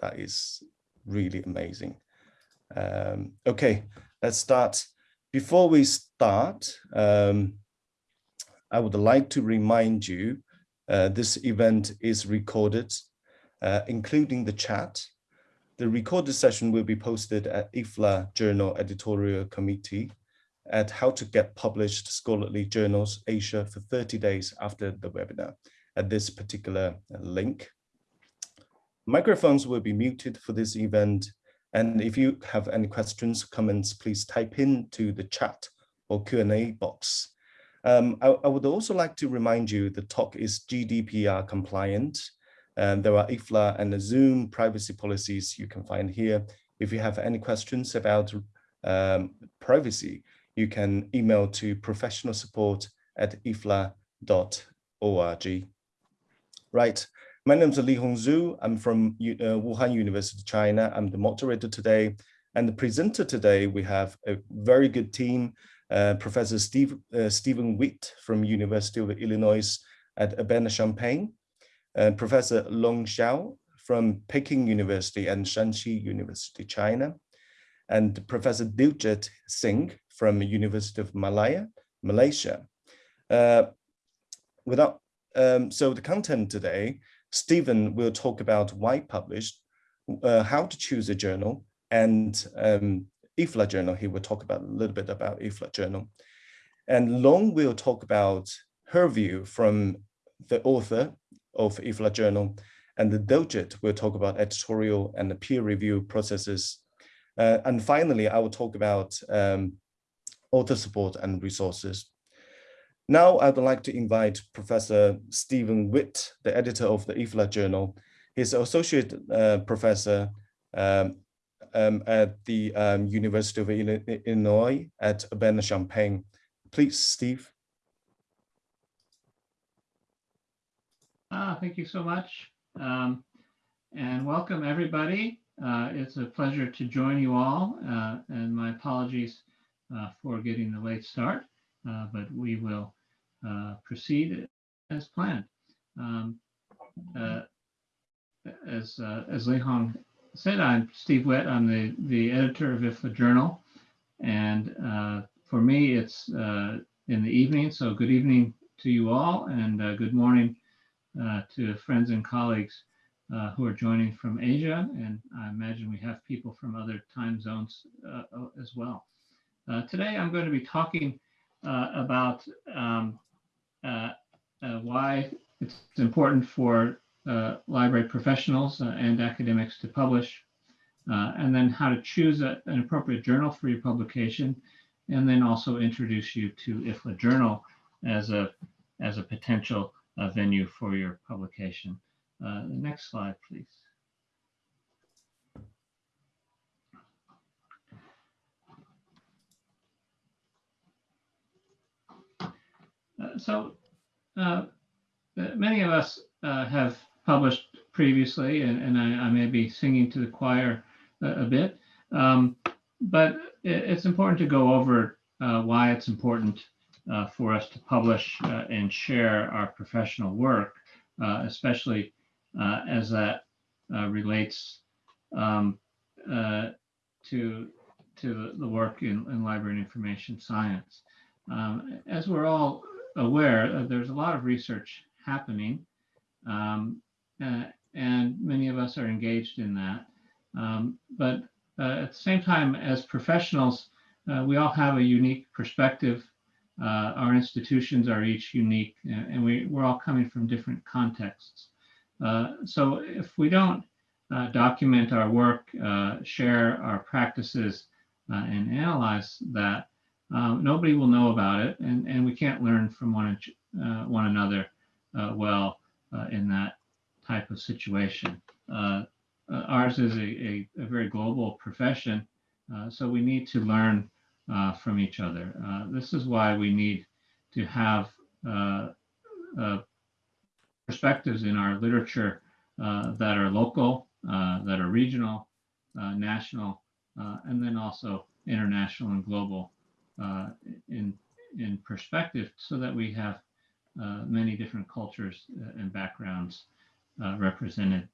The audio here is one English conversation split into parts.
That is really amazing. Um, okay, let's start. Before we start, um, I would like to remind you uh, this event is recorded, uh, including the chat. The recorded session will be posted at IFLA Journal Editorial Committee at How to Get Published Scholarly Journals Asia for 30 days after the webinar at this particular link. Microphones will be muted for this event. And if you have any questions, comments, please type into the chat or Q&A box. Um, I, I, would also like to remind you the talk is GDPR compliant. And there are IFLA and Zoom privacy policies you can find here. If you have any questions about um, privacy, you can email to professional support at ifla.org. Right, my name is Li Hongzhu. I'm from uh, Wuhan University, China. I'm the moderator today. And the presenter today, we have a very good team. Uh, Professor Steve, uh, Stephen Witt from University of Illinois at Urbana-Champaign, uh, Professor Long Xiao from Peking University and Shanxi University, China, and Professor Diljit Singh from University of Malaya, Malaysia. Uh, without, um, so the content today, Stephen will talk about why published, uh, how to choose a journal, and um, IFLA journal. He will talk about a little bit about IFLA journal. And Long will talk about her view from the author of IFLA journal. And the Diljit will talk about editorial and the peer review processes. Uh, and finally, I will talk about um, author support and resources. Now I'd like to invite Professor Stephen Witt, the editor of the IFLA journal. He's associate uh, professor um, um, at the um, University of Illinois at Urbana-Champaign. Please, Steve. Ah, thank you so much. Um, and welcome everybody. Uh, it's a pleasure to join you all uh, and my apologies uh, for getting the late start, uh, but we will proceed as planned. Um, uh, as uh, as said, I'm Steve Witt. I'm the the editor of IFLA Journal, and uh, for me, it's uh, in the evening. So good evening to you all, and good morning to friends and colleagues who are joining from Asia, and I imagine we have people from other time zones as well. today, I'm going to be talking about um, uh, uh, Uh, uh, why it's important for uh, library professionals uh, and academics to publish, and then how to choose a, an appropriate journal for your publication, and then also introduce you to IFLA Journal as a, as a potential venue for your publication. next slide, please. So uh, many of us uh, have published previously, and, and I, I, may be singing to the choir a, a bit, um, but it, it's important to go over why it's important for us to publish and share our professional work, especially as that relates um, to to the work in, in library and information science. Um, as we're all aware, uh, there's a lot of research happening, um, uh, and many of us are engaged in that. Um, but uh, at the same time, as professionals, uh, we all have a unique perspective. Uh, our institutions are each unique, and we, we're all coming from different contexts. So if we don't document our work, share our practices, and analyze that, um, nobody will know about it, and, and we can't learn from one, uh, one another uh, well uh, in that type of situation. Uh, uh, ours is a, a, a, very global profession, so we need to learn from each other. this is why we need to have perspectives in our literature that are local, that are regional, national, and then also international and global uh, in in perspective so that we have uh, many different cultures uh, and backgrounds uh, represented.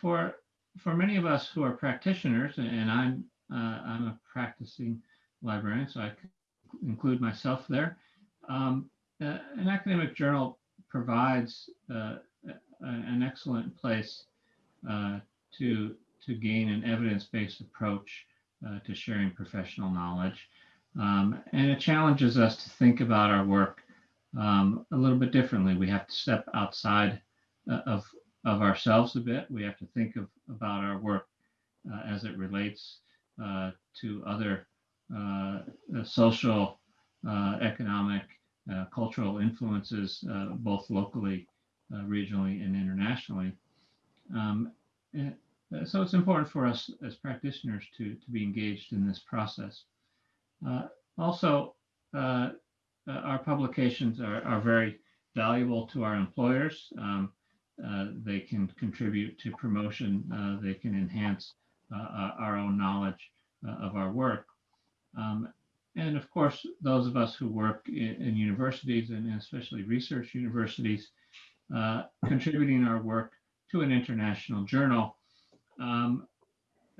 For for many of us who are practitioners, and I'm I'm a practicing librarian, so I include myself there. Um, an academic journal provides an excellent place to to gain an evidence-based approach uh, to sharing professional knowledge, um, and it challenges us to think about our work um, a little bit differently. We have to step outside uh, of of ourselves a bit. We have to think of about our work uh, as it relates to other social, economic, uh, cultural influences, uh, both locally, uh, regionally, and internationally. Um, and, so it's important for us as practitioners to, to be engaged in this process. also, our publications are, are very valuable to our employers. Um, uh, they can contribute to promotion. Uh, they can enhance uh, our own knowledge of our work. Um, and of course, those of us who work in, in universities and especially research universities, uh, contributing our work to an international journal um,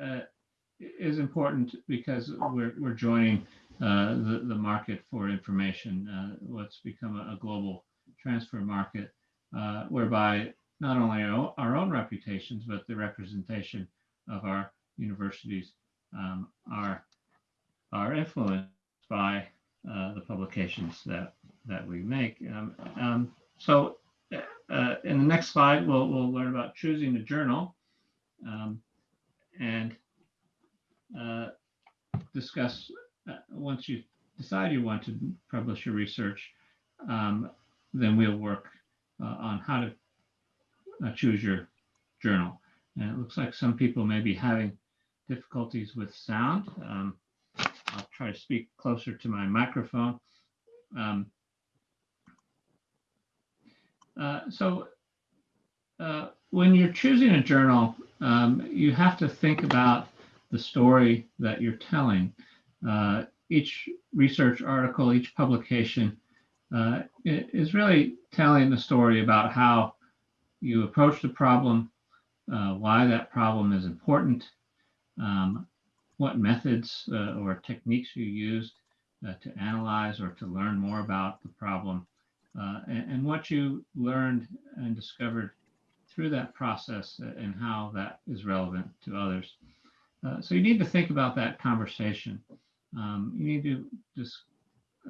uh, is important because we're, we're joining uh, the, the market for information, uh, what's become a, a, global transfer market, uh, whereby not only our, our own reputations, but the representation of our universities um, are, are influenced by uh, the publications that that we make. Um, um, so uh, in the next slide, we'll, we'll learn about choosing a journal um, and uh, discuss uh, once you decide you want to publish your research, um, then we'll work uh, on how to uh, choose your journal. And it looks like some people may be having difficulties with sound. Um, I'll try to speak closer to my microphone. Um, uh, so uh, when you're choosing a journal, um, you have to think about the story that you're telling. Uh, each research article, each publication uh, is really telling the story about how you approach the problem, uh, why that problem is important, um, what methods uh, or techniques you used uh, to analyze or to learn more about the problem, uh, and, and, what you learned and discovered through that process and how that is relevant to others. Uh, so you need to think about that conversation. Um, you need to just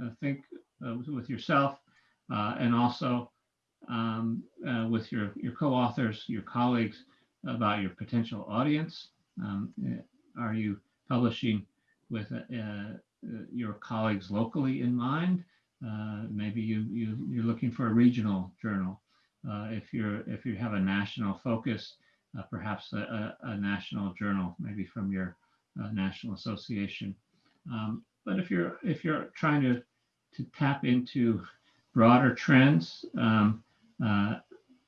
uh, think uh, with yourself and also um, with your, your co-authors, your colleagues, about your potential audience. Um, are you publishing with uh, uh, your colleagues locally in mind. Uh, maybe you, you, you're looking for a regional journal. If, you're, if you have a national focus, perhaps a, a, national journal, maybe from your national association. Um, but if you're if you're trying to to tap into broader trends um, uh,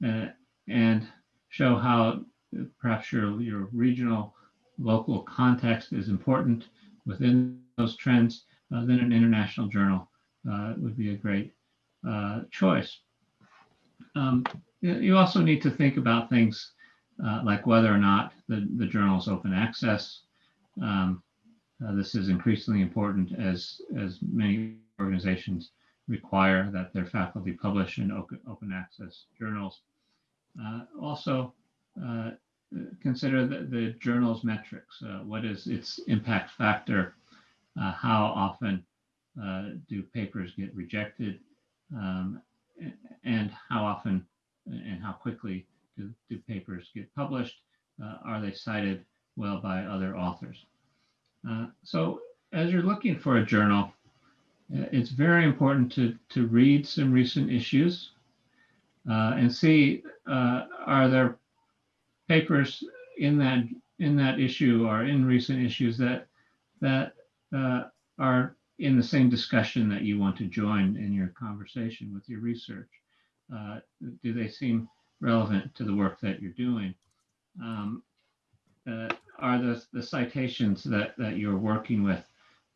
uh, and show how perhaps your your regional local context is important within those trends, uh, then an international journal uh, would be a great uh, choice. Um, you also need to think about things uh, like whether or not the, the journal is open access. Um, uh, this is increasingly important as, as many organizations require that their faculty publish in open, open access journals. Uh, also, consider the, the journal's metrics. Uh, what is its impact factor? Uh, how often uh, do papers get rejected? Um, and how often and how quickly do, do papers get published? Uh, are they cited well by other authors? Uh, so as you're looking for a journal, uh, it's very important to, to read some recent issues and see are there papers in that in that issue or in recent issues that that uh, are in the same discussion that you want to join in your conversation with your research? Uh, do they seem relevant to the work that you're doing? Um, uh, are the, the citations that, that you're working with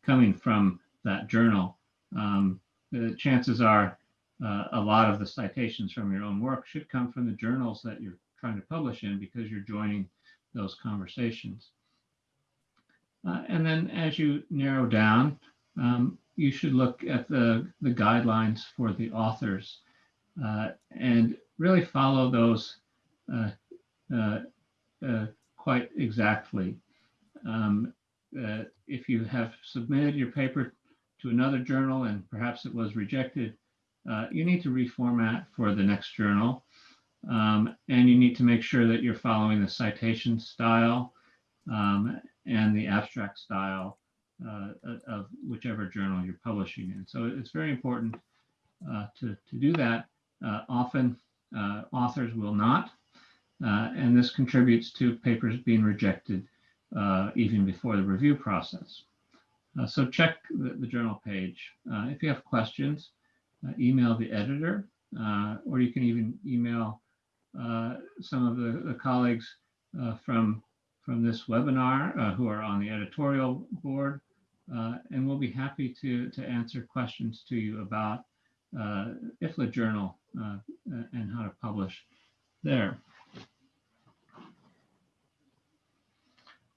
coming from that journal? Um, the chances are uh, a lot of the citations from your own work should come from the journals that you're trying to publish in because you're joining those conversations. Uh, and then as you narrow down, um, you should look at the, the guidelines for the authors uh, and really follow those uh, uh, uh quite exactly. Um, uh, if you have submitted your paper to another journal and perhaps it was rejected, you need to reformat for the next journal. Um, and you need to make sure that you're following the citation style um, and the abstract style of whichever journal you're publishing in. So it's very important uh, to, to do that. Uh, often uh, authors will not, uh, and this contributes to papers being rejected uh, even before the review process. so check the, the journal page. if you have questions, email the editor, or you can even email some of the, the colleagues from from this webinar uh, who are on the editorial board. Uh, and we'll be happy to, to answer questions to you about uh, IFLA Journal uh, and how to publish there.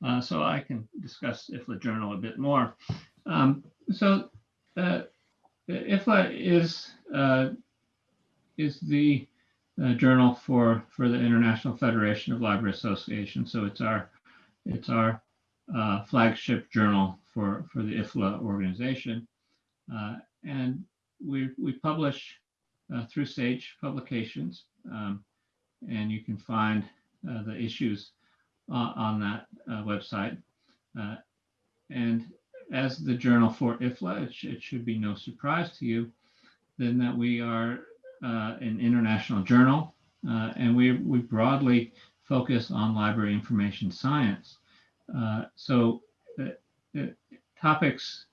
Uh, so I can discuss IFLA Journal a bit more. Um, so uh, IFLA is, is the journal for, for the International Federation of Library Associations. So it's our it's our uh, flagship journal for, for the IFLA organization. Uh, and we, we publish uh, through Sage Publications, um, and you can find uh, the issues on that uh, website. Uh, and as the journal for IFLA, it, sh it, should be no surprise to you then that we are an international journal, and we, we broadly focus on library information science. Uh, so uh, uh topics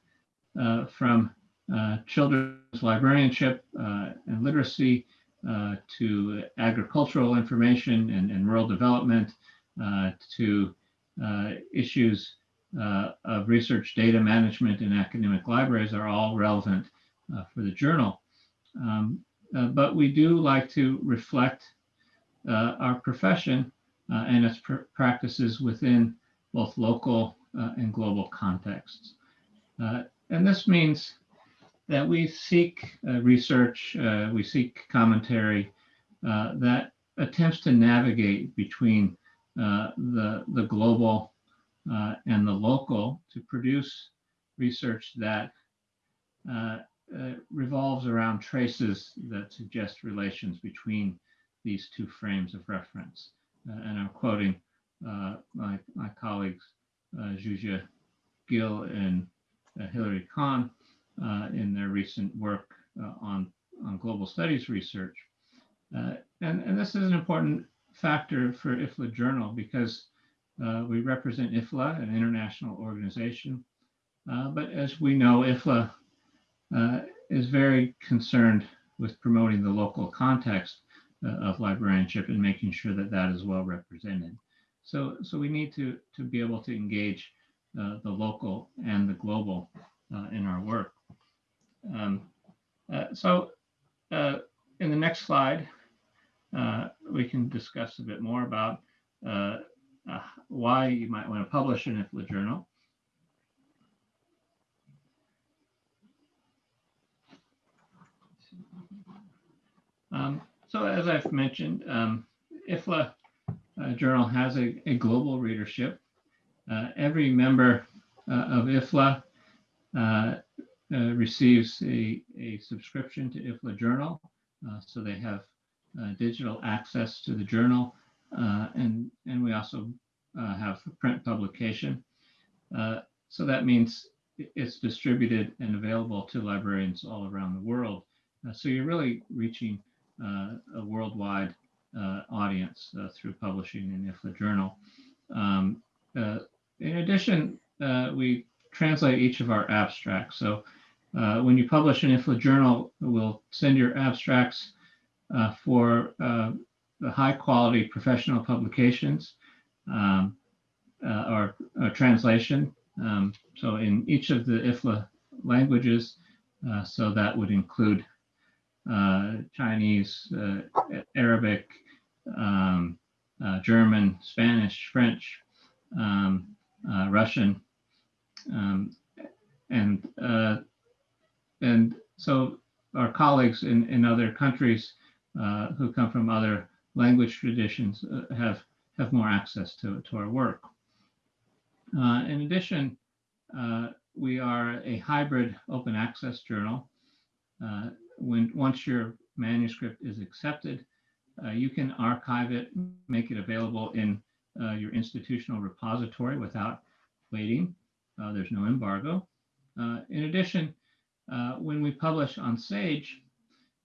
uh, from uh, children's librarianship and literacy to agricultural information and, and rural development to issues of research data management in academic libraries are all relevant for the journal. Um, uh, but we do like to reflect uh, our profession uh, and its pr practices within both local uh, and global contexts. Uh, and this means that we seek uh, research, we seek commentary that attempts to navigate between the, the global and the local to produce research that uh, uh, revolves around traces that suggest relations between these two frames of reference. Uh, and I'm quoting uh, my, my colleagues, uh, Zsuzsa Gille and uh, Hilary Kahn, in their recent work on, on global studies research. and, and this is an important factor for IFLA Journal because uh, we represent IFLA, an international organization. Uh, but as we know, IFLA uh, is very concerned with promoting the local context of librarianship and making sure that that is well represented. So, so we need to, to be able to engage uh, the local and the global uh, in our work. Um, uh, so uh, in the next slide, we can discuss a bit more about why you might want to publish an IFLA journal. Um, so as I've mentioned, um, IFLA uh, journal has a, a global readership. Uh, every member uh, of IFLA uh, receives a, a subscription to IFLA Journal, so they have digital access to the journal, and, and we also have print publication. so that means it's distributed and available to librarians all around the world. Uh, so you're really reaching uh, a worldwide uh, audience through publishing in IFLA Journal. Um, in addition, we translate each of our abstracts. So when you publish an IFLA Journal, we'll send your abstracts for the high quality professional publications um, or, or, translation. Um, so in each of the IFLA languages, uh, so that would include uh, Chinese, uh, Arabic, um, uh, German, Spanish, French, um, uh, Russian, um, and uh, and so our colleagues in, in other countries uh, who come from other language traditions uh, have have more access to, to our work. Uh, in addition, we are a hybrid open access journal. When once your manuscript is accepted, you can archive it, make it available in uh, your institutional repository without waiting. Uh, there's no embargo. in addition, when we publish on Sage,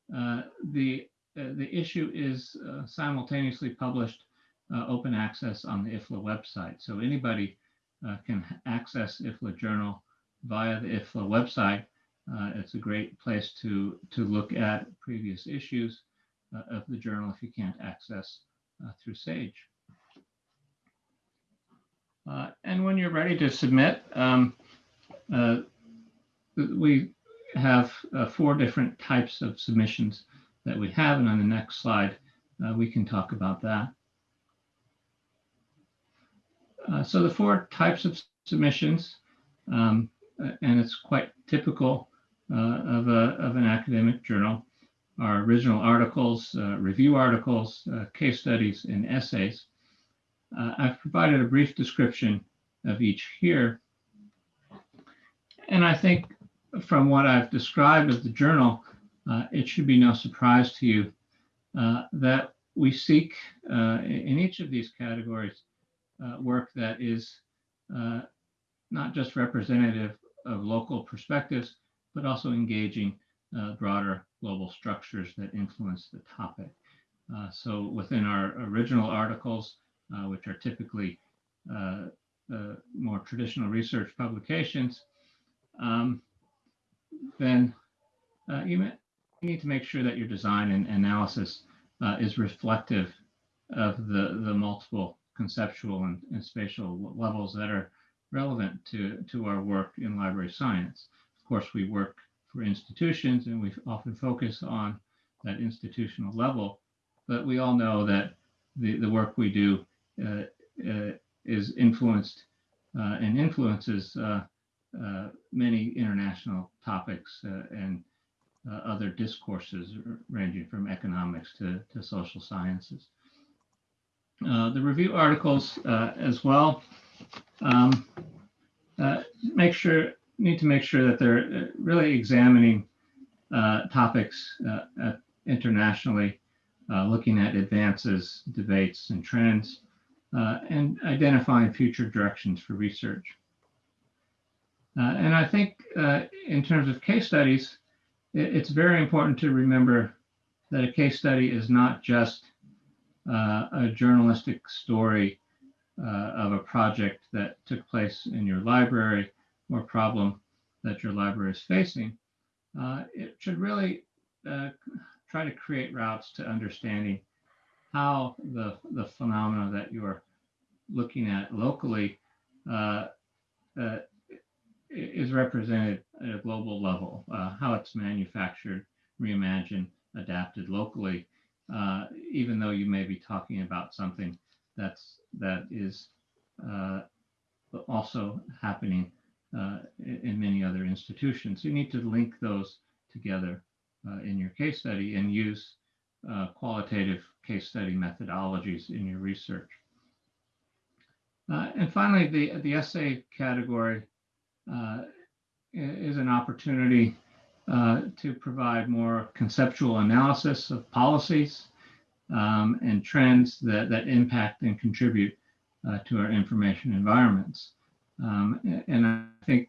the the issue is simultaneously published open access on the IFLA website. So anybody uh, can access IFLA Journal via the IFLA website. Uh, it's a great place to, to look at previous issues uh, of the journal if you can't access uh, through Sage. Uh, and when you're ready to submit, um, uh, we have four different types of submissions that we have. And on the next slide, we can talk about that. Uh, so the four types of submissions, um, uh, and it's quite typical uh, of, a, of an academic journal, are original articles, uh, review articles, uh, case studies, and essays. I've provided a brief description of each here. And I think from what I've described of the journal, it should be no surprise to you that we seek in each of these categories uh, work that is uh, not just representative of local perspectives, but also engaging uh, broader global structures that influence the topic. Uh, so within our original articles, uh, which are typically uh, more traditional research publications, um, then you, you, need to make sure that your design and analysis is reflective of the, the multiple conceptual and, and spatial levels that are relevant to, to our work in library science. Of course, we work for institutions and we often focus on that institutional level, but we all know that the, the work we do uh, uh, is influenced uh, and influences uh, uh, many international topics uh, and other discourses ranging from economics to, to social sciences. Uh, the review articles uh, as well. Um, uh, make sure need to make sure that they're really examining topics internationally, looking at advances, debates, and trends, and identifying future directions for research. Uh, and I think uh, in terms of case studies, it, it's very important to remember that a case study is not just uh, a journalistic story uh, of a project that took place in your library or problem that your library is facing, uh, it should really uh, try to create routes to understanding how the, the phenomena that you're looking at locally uh, uh, is represented at a global level, how it's manufactured, reimagined, adapted locally, uh, even though you may be talking about something that's that is uh, also happening uh, in many other institutions. You need to link those together uh, in your case study and use uh, qualitative case study methodologies in your research. Uh, and finally, the, the essay category is an opportunity uh, to provide more conceptual analysis of policies um, and trends that, that impact and contribute uh, to our information environments. Um, and I think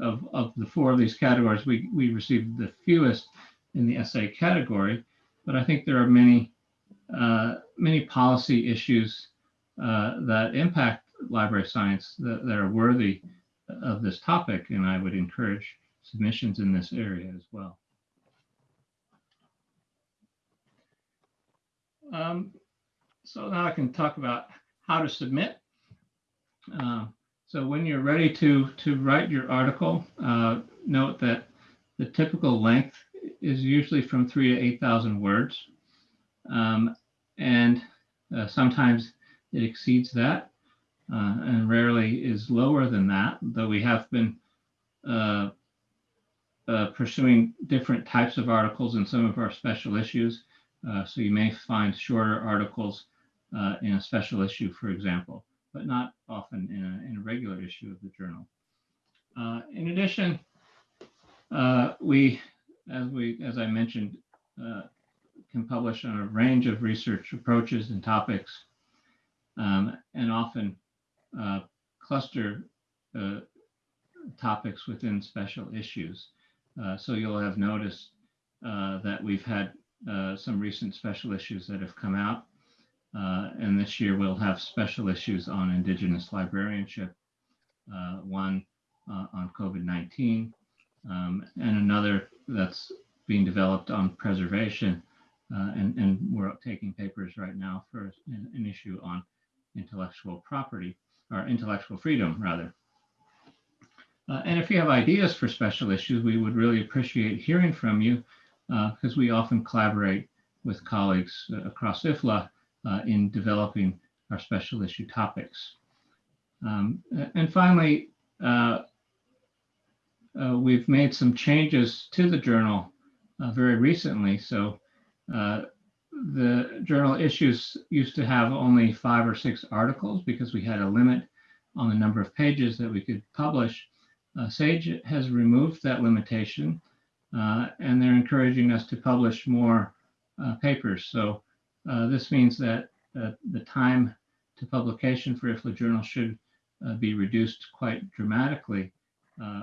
of, of the four of these categories, we, we received the fewest in the essay category, but I think there are many, uh, many policy issues uh, that impact library science that, that are worthy of this topic, and I would encourage submissions in this area as well. Um, so now I can talk about how to submit. Uh, so when you're ready to, to write your article, uh, note that the typical length is usually from three to 8,000 words. Um, and Uh, sometimes it exceeds that uh, and rarely is lower than that, though we have been uh, uh, pursuing different types of articles in some of our special issues. Uh, so you may find shorter articles uh, in a special issue, for example, but not often in a, in a regular issue of the journal. In addition, we, as we, as I mentioned, can publish on a range of research approaches and topics, um, and often uh, cluster uh, topics within special issues. Uh, so you'll have noticed uh, that we've had uh, some recent special issues that have come out. And this year we'll have special issues on Indigenous librarianship, one on COVID-19, um, and another that's being developed on preservation. And, and we're taking papers right now for an, an issue on intellectual property or intellectual freedom rather. Uh, and if you have ideas for special issues, we would really appreciate hearing from you because uh, we often collaborate with colleagues uh, across IFLA uh, in developing our special issue topics. Um, and finally, uh, uh, we've made some changes to the journal very recently. So the journal issues used to have only five or six articles because we had a limit on the number of pages that we could publish. Uh, SAGE has removed that limitation uh, and they're encouraging us to publish more uh, papers. So uh, this means that uh, the time to publication for IFLA Journal should uh, be reduced quite dramatically,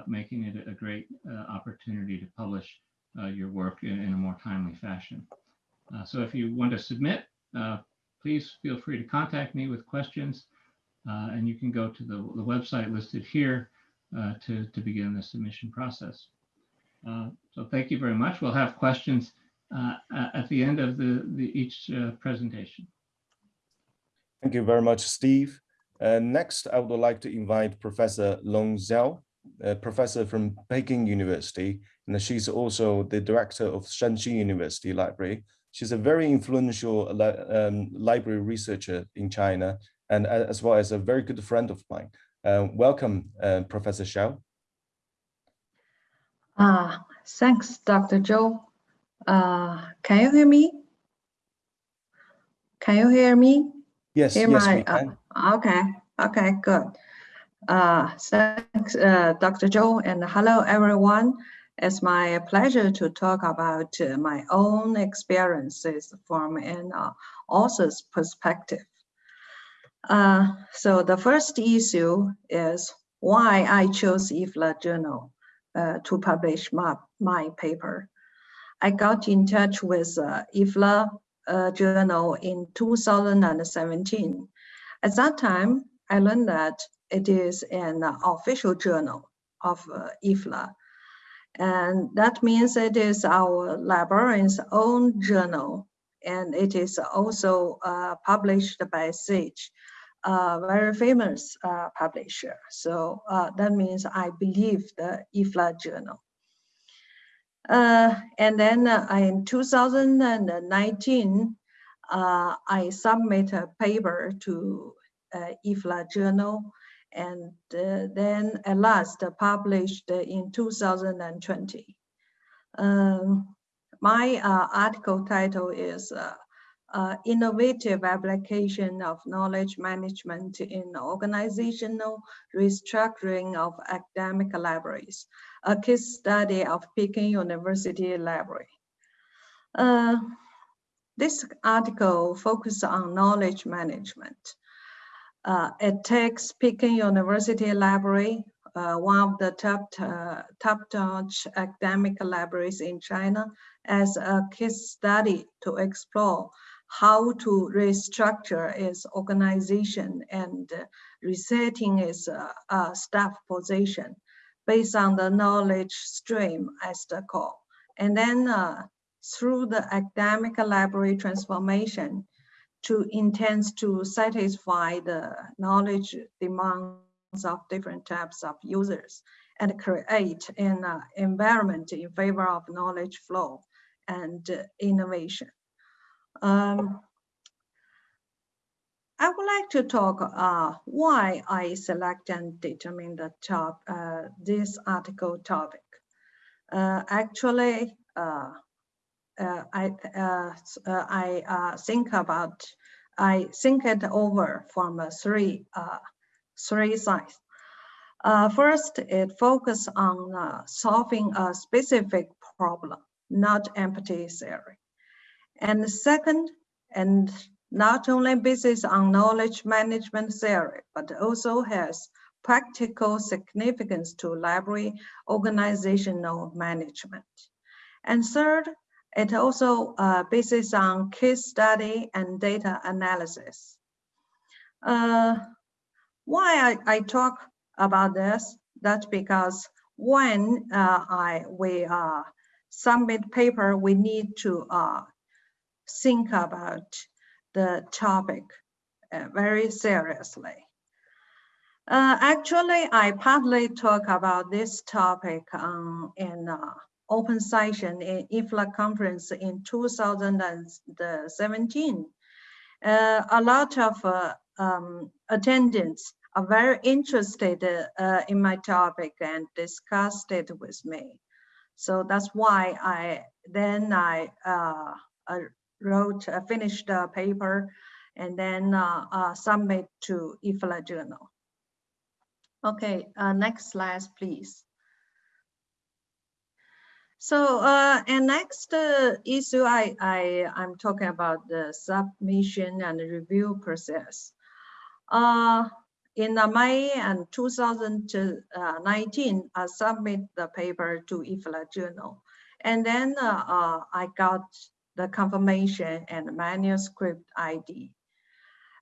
making it a great opportunity to publish your work in, in, a more timely fashion. So if you want to submit, please feel free to contact me with questions. and you can go to the, the website listed here uh, to, to begin the submission process. Uh, so thank you very much. We'll have questions uh, at the end of the, the each presentation. Thank you very much, Steve. next, I would like to invite Professor Long Xiao, a professor from Peking University, and she's also the director of Shanxi University Library. She's a very influential um, library researcher in China, and as well as a very good friend of mine. Uh, welcome, uh, Professor Xiao. Uh, thanks, Dr. Zhou. Uh, can you hear me? Can you hear me? Yes, hear yes, my, we can. Uh, okay, okay, good. Uh, thanks, uh, Dr. Zhou, and hello, everyone. It's my pleasure to talk about uh, my own experiences from an uh, author's perspective. Uh, so the first issue is why I chose IFLA journal uh, to publish my, my paper. I got in touch with uh, IFLA uh, journal in 2017. At that time, I learned that it is an official journal of uh, IFLA. And that means it is our librarian's own journal and it is also uh, published by SAGE a very famous uh, publisher. So uh, that means I believe the IFLA journal. Uh, and then uh, in 2019, uh, I submit a paper to IFLA journal and then at last published in 2020. Um, my article title is uh, innovative application of knowledge management in organizational restructuring of academic libraries, a case study of Peking University Library. Uh, this article focuses on knowledge management. Uh, it takes Peking University Library, uh, one of the top, uh, top-notch academic libraries in China, as a case study to explore how to restructure its organization and resetting its uh, staff position based on the knowledge stream as the core. And then uh, through the academic library transformation to intends to satisfy the knowledge demands of different types of users and create an uh, environment in favor of knowledge flow and uh, innovation. Um, I would like to talk uh, why I select and determine the top uh, this article topic. Uh, actually, uh, I uh, uh, I uh, think about I think it over from uh, three uh, three sides. Uh, first, it focuses on uh, solving a specific problem, not empty theory. And second, and not only basis on knowledge management theory, but also has practical significance to library organizational management. And third, it also uh, basis on case study and data analysis. Uh, why I, I talk about this? That's because when uh, I we uh, submit paper, we need to uh, think about the topic uh, very seriously. Actually, I partly talk about this topic um, in open session in IFLA conference in 2017. Uh, a lot of uh, um, attendants are very interested uh, in my topic and discussed it with me. So that's why I then I uh, uh, wrote, uh, finished the paper and then uh, submit to IFLA journal. Okay, next slide, please. So, uh, and next uh, issue, I, I, I'm talking about the submission and review process. Uh, in uh, May and 2019, I submit the paper to IFLA journal. And then uh, uh, I got the confirmation and manuscript ID.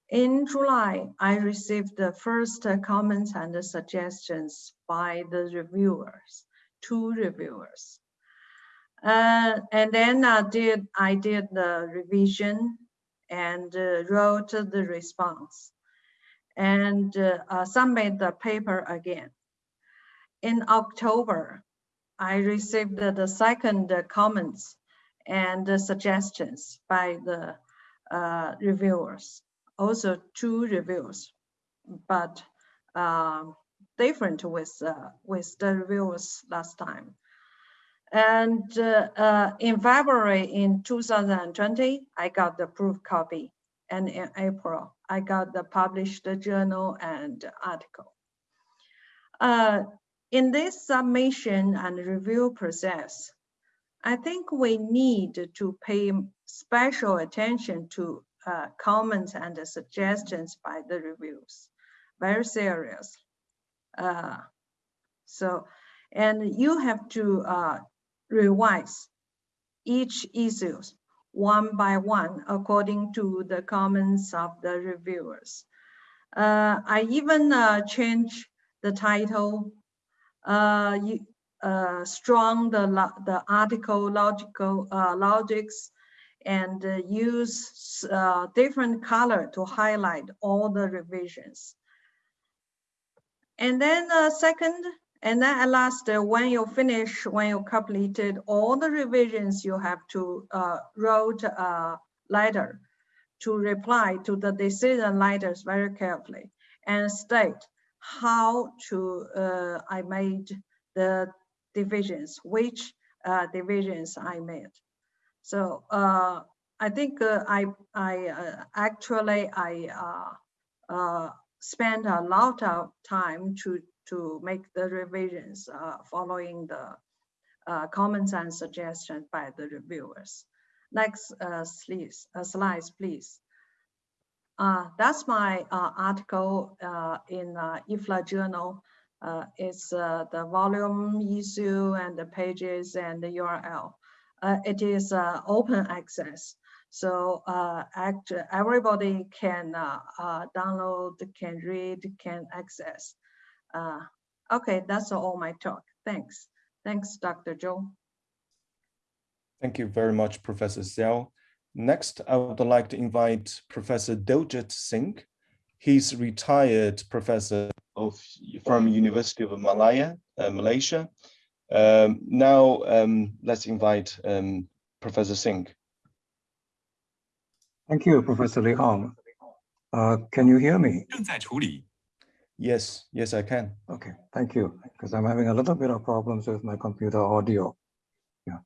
In July, I received the first uh, comments and suggestions by the reviewers, two reviewers. Uh, and then I did, I did the revision and uh, wrote the response and uh, submit the paper again. In October, I received the, second comments and suggestions by the uh, reviewers, also two reviews, but um, different with, uh, with the reviews last time. And uh, uh, in February in 2020, I got the proof copy. And in April, I got the published journal and article. Uh, in this submission and review process, I think we need to pay special attention to uh, comments and suggestions by the reviews, very serious. Uh, so, and you have to uh, revise each issues one by one according to the comments of the reviewers. Uh, I even uh, change the title, uh, uh, strong the, the article logical uh, logics and uh, use different color to highlight all the revisions. And then second, and then at last, uh, when you finish, when you completed all the revisions, you have to uh, wrote a letter to reply to the decision letters very carefully and state how to uh, I made the divisions, which uh, divisions I made. So uh, I think uh, I I actually I spent a lot of time to to make the revisions uh, following the uh, comments and suggestions by the reviewers. Next uh, uh, slides, please. Uh, that's my uh, article in uh, IFLA journal. It's the volume issue and the pages and the URL. It is open access. So uh, act, everybody can uh, uh, download, can read, can access. Uh, okay, that's all my talk. Thanks. Thanks, Dr. Zhou. Thank you very much, Professor Zell. Next, I would like to invite Professor Diljit Singh. He's retired professor of, from University of Malaya, uh, Malaysia. Um, now, um, let's invite um, Professor Singh. Thank you, Professor Li Hong. Uh, can you hear me? 正在处理. Yes, yes, I can. Okay, thank you, because I'm having a little bit of problems with my computer audio. Yeah.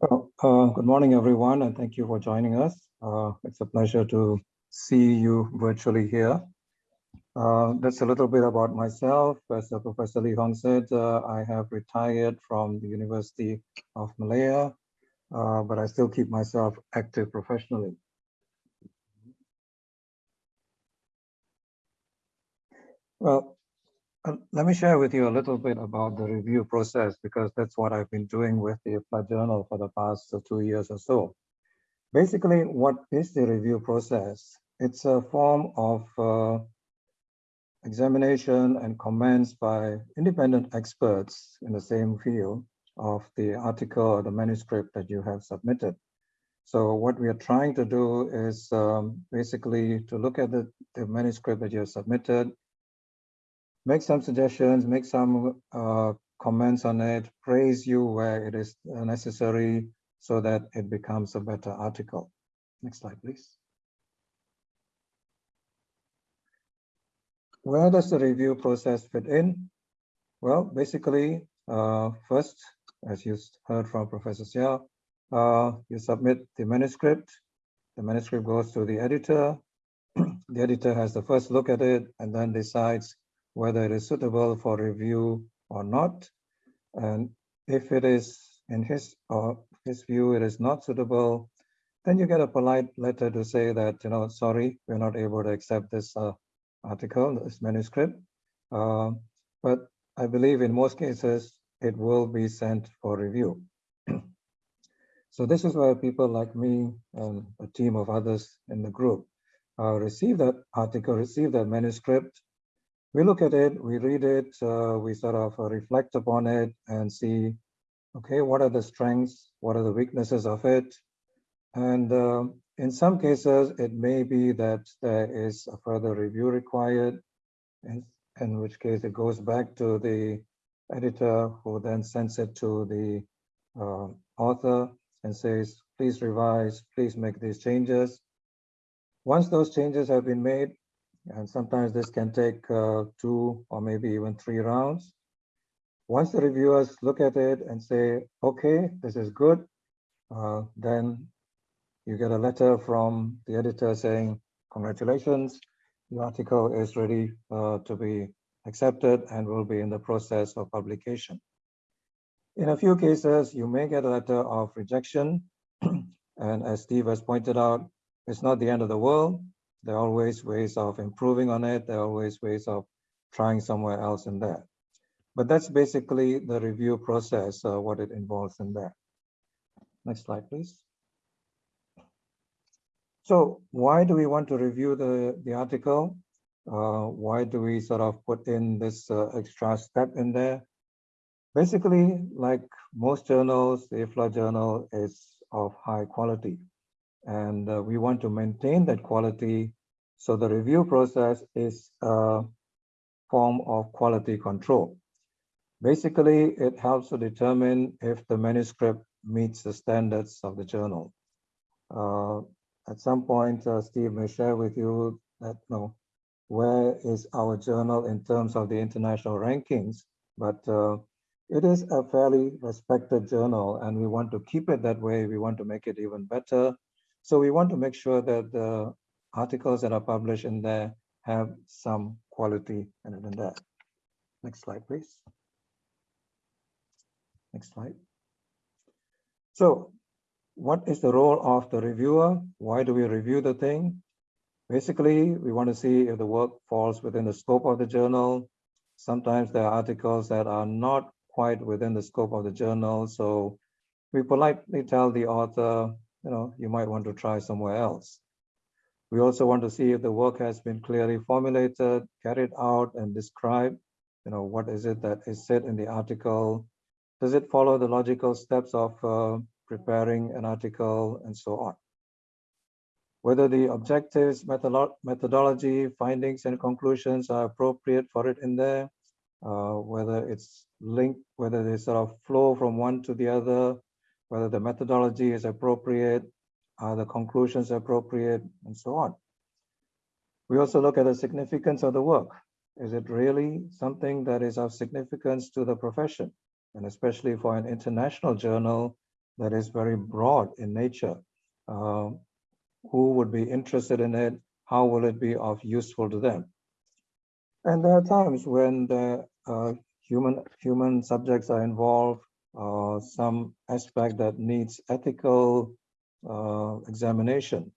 Well, uh, good morning, everyone, and thank you for joining us. Uh, it's a pleasure to see you virtually here. Uh, that's a little bit about myself. As Professor Li Hong said, uh, I have retired from the University of Malaya, uh, but I still keep myself active professionally. Well, uh, let me share with you a little bit about the review process because that's what I've been doing with the IFLA journal for the past two years or so. Basically, what is the review process? It's a form of uh, examination and comments by independent experts in the same field of the article or the manuscript that you have submitted. So what we are trying to do is um, basically to look at the, the manuscript that you have submitted, make some suggestions, make some uh, comments on it, praise you where it is necessary so that it becomes a better article. Next slide, please. Where does the review process fit in? Well, basically, uh, first, as you heard from Professor Xia, uh, you submit the manuscript. The manuscript goes to the editor. the editor has the first look at it and then decides whether it is suitable for review or not. And if it is in his or his view, it is not suitable, then you get a polite letter to say that, you know, sorry, we're not able to accept this uh, article, this manuscript. Uh, but I believe in most cases, it will be sent for review. so this is where people like me and a team of others in the group uh, receive that article, receive that manuscript, we look at it, we read it, uh, we sort of uh, reflect upon it and see, okay, what are the strengths, what are the weaknesses of it? And uh, in some cases, it may be that there is a further review required, in, in which case it goes back to the editor who then sends it to the uh, author and says, please revise, please make these changes. Once those changes have been made, and sometimes this can take uh, two or maybe even three rounds. Once the reviewers look at it and say, okay, this is good, uh, then you get a letter from the editor saying, congratulations, the article is ready uh, to be accepted and will be in the process of publication. In a few cases, you may get a letter of rejection. and as Steve has pointed out, it's not the end of the world. There are always ways of improving on it. There are always ways of trying somewhere else in there. But that's basically the review process, uh, what it involves in there. Next slide, please. So why do we want to review the, the article? Uh, why do we sort of put in this uh, extra step in there? Basically, like most journals, the IFLA journal is of high quality and uh, we want to maintain that quality. So the review process is a form of quality control. Basically, it helps to determine if the manuscript meets the standards of the journal. Uh, at some point, uh, Steve may share with you that, you know, where is our journal in terms of the international rankings, but uh, it is a fairly respected journal and we want to keep it that way. We want to make it even better. So we want to make sure that the articles that are published in there have some quality it in there. Next slide, please. Next slide. So what is the role of the reviewer? Why do we review the thing? Basically, we want to see if the work falls within the scope of the journal. Sometimes there are articles that are not quite within the scope of the journal. So we politely tell the author, you know, you might want to try somewhere else. We also want to see if the work has been clearly formulated, carried out and described. You know, what is it that is said in the article? Does it follow the logical steps of uh, preparing an article and so on? Whether the objectives, methodolo methodology, findings and conclusions are appropriate for it in there, uh, whether it's linked, whether they sort of flow from one to the other, whether the methodology is appropriate, are the conclusions appropriate, and so on. We also look at the significance of the work. Is it really something that is of significance to the profession? And especially for an international journal that is very broad in nature. Uh, who would be interested in it? How will it be of useful to them? And there are times when the uh, human human subjects are involved, uh, some aspect that needs ethical uh, examination.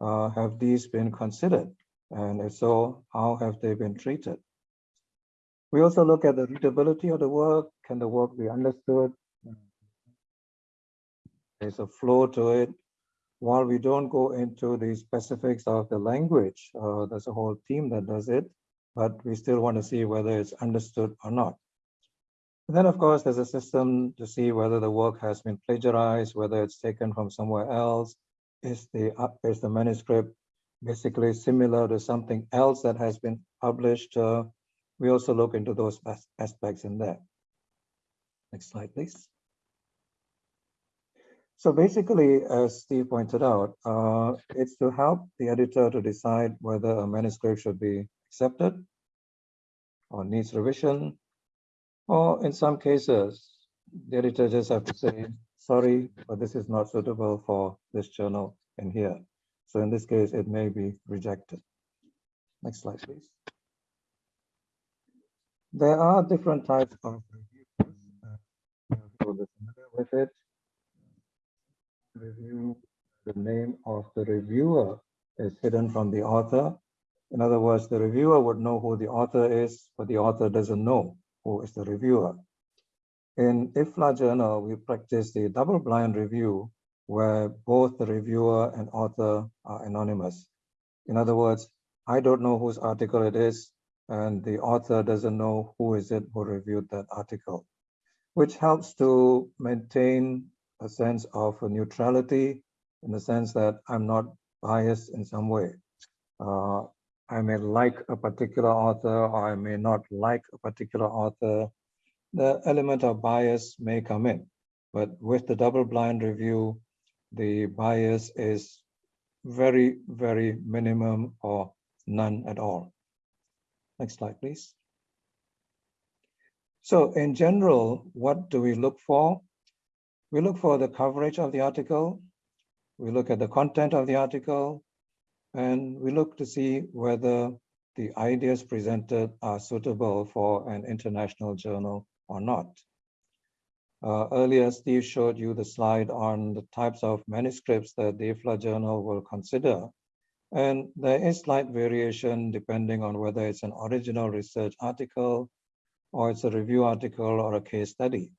Uh, have these been considered? And if so, how have they been treated? We also look at the readability of the work. Can the work be understood? There's a flow to it. While we don't go into the specifics of the language, uh, there's a whole team that does it, but we still want to see whether it's understood or not. And then, of course, there's a system to see whether the work has been plagiarized, whether it's taken from somewhere else. Is the, uh, is the manuscript basically similar to something else that has been published? Uh, we also look into those aspects in there. Next slide, please. So basically, as Steve pointed out, uh, it's to help the editor to decide whether a manuscript should be accepted or needs revision, or in some cases, the editor just have to say, sorry, but this is not suitable for this journal in here. So in this case, it may be rejected. Next slide, please. There are different types of reviews. Uh, with it. Review, the name of the reviewer is hidden from the author. In other words, the reviewer would know who the author is, but the author doesn't know who is the reviewer. In IFLA journal, we practice the double-blind review where both the reviewer and author are anonymous. In other words, I don't know whose article it is, and the author doesn't know who is it who reviewed that article, which helps to maintain a sense of neutrality in the sense that I'm not biased in some way. Uh, I may like a particular author or I may not like a particular author. The element of bias may come in, but with the double blind review, the bias is very, very minimum or none at all. Next slide, please. So in general, what do we look for? We look for the coverage of the article. We look at the content of the article. And we look to see whether the ideas presented are suitable for an international journal or not. Uh, earlier, Steve showed you the slide on the types of manuscripts that the IFLA journal will consider. And there is slight variation depending on whether it's an original research article or it's a review article or a case study.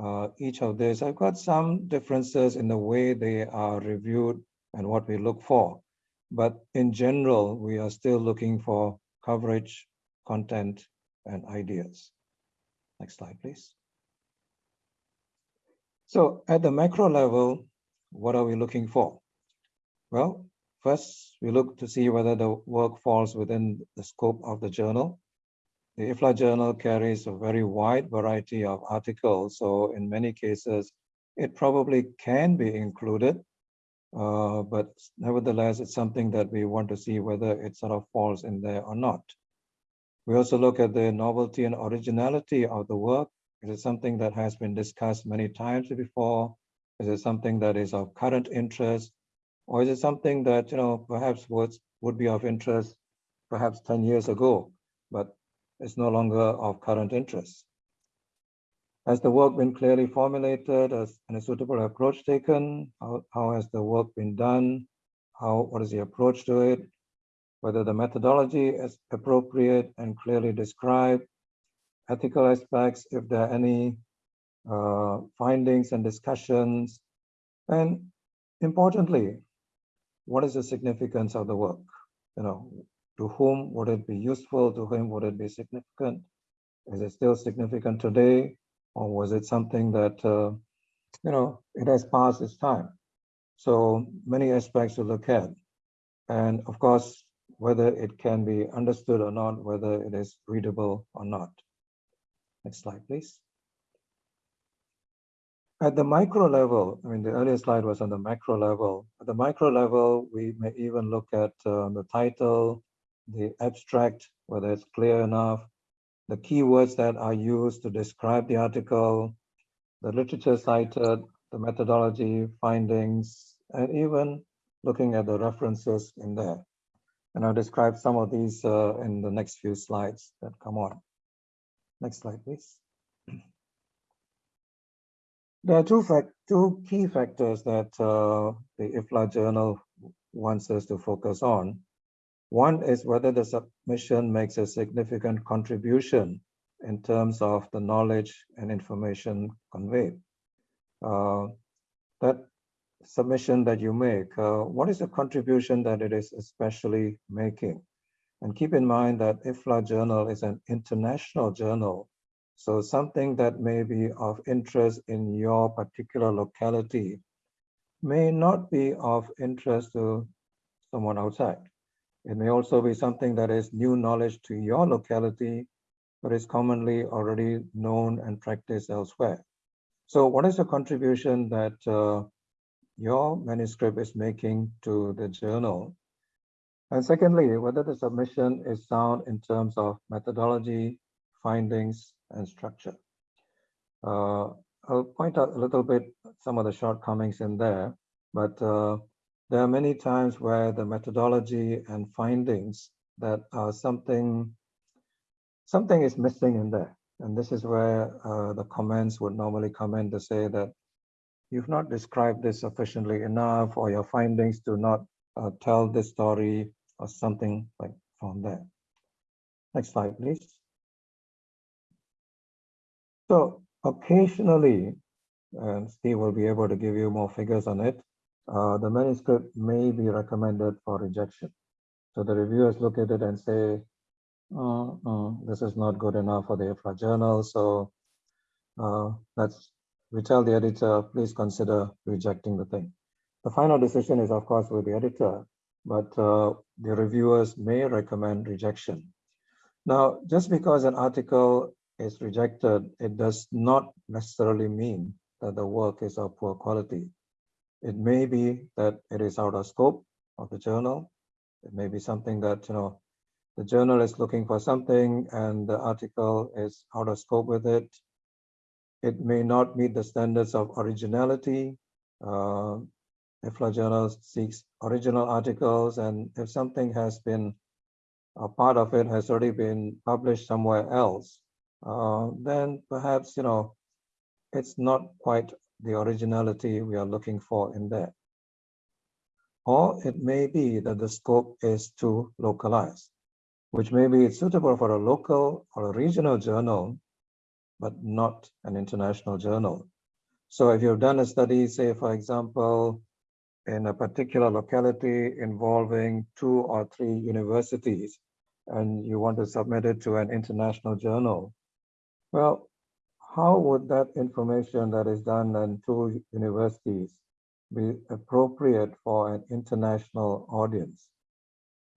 Uh, each of these, I've got some differences in the way they are reviewed and what we look for. But in general, we are still looking for coverage, content, and ideas. Next slide, please. So at the macro level, what are we looking for? Well, First, we look to see whether the work falls within the scope of the journal. The IFLA journal carries a very wide variety of articles, so in many cases, it probably can be included, uh, but nevertheless, it's something that we want to see whether it sort of falls in there or not. We also look at the novelty and originality of the work. Is it something that has been discussed many times before? Is it something that is of current interest? Or is it something that, you know, perhaps was, would be of interest perhaps 10 years ago, but it's no longer of current interest? Has the work been clearly formulated as a suitable approach taken? How, how has the work been done? How, what is the approach to it? Whether the methodology is appropriate and clearly described, ethical aspects, if there are any uh, findings and discussions, and importantly, what is the significance of the work? You know, to whom would it be useful? To whom would it be significant? Is it still significant today? Or was it something that, uh, you know, it has passed its time? So many aspects to look at. And of course, whether it can be understood or not, whether it is readable or not. Next slide, please. At the micro level, I mean, the earlier slide was on the macro level. At the micro level, we may even look at uh, the title, the abstract, whether it's clear enough, the keywords that are used to describe the article, the literature cited, the methodology, findings, and even looking at the references in there. And I'll describe some of these uh, in the next few slides that come on. Next slide, please. There are two, two key factors that uh, the IFLA journal wants us to focus on. One is whether the submission makes a significant contribution in terms of the knowledge and information conveyed. Uh, that submission that you make, uh, what is the contribution that it is especially making? And keep in mind that IFLA journal is an international journal. So something that may be of interest in your particular locality may not be of interest to someone outside. It may also be something that is new knowledge to your locality, but is commonly already known and practiced elsewhere. So what is the contribution that uh, your manuscript is making to the journal? And secondly, whether the submission is sound in terms of methodology, findings, and structure. Uh, I'll point out a little bit some of the shortcomings in there, but uh, there are many times where the methodology and findings that are something, something is missing in there. And this is where uh, the comments would normally come in to say that you've not described this sufficiently enough or your findings do not uh, tell this story or something like from there. Next slide, please. So occasionally, and Steve will be able to give you more figures on it, uh, the manuscript may be recommended for rejection. So the reviewers look at it and say, uh, uh, this is not good enough for the IFLA journal. So uh, let's, we tell the editor, please consider rejecting the thing. The final decision is of course with the editor, but uh, the reviewers may recommend rejection. Now, just because an article is rejected, it does not necessarily mean that the work is of poor quality. It may be that it is out of scope of the journal. It may be something that, you know, the journal is looking for something and the article is out of scope with it. It may not meet the standards of originality. Uh, IFLA journal seeks original articles and if something has been, a part of it has already been published somewhere else, uh, then perhaps, you know, it's not quite the originality we are looking for in there. Or it may be that the scope is too localized, which may be suitable for a local or a regional journal, but not an international journal. So if you've done a study, say, for example, in a particular locality involving two or three universities, and you want to submit it to an international journal, well, how would that information that is done in two universities be appropriate for an international audience?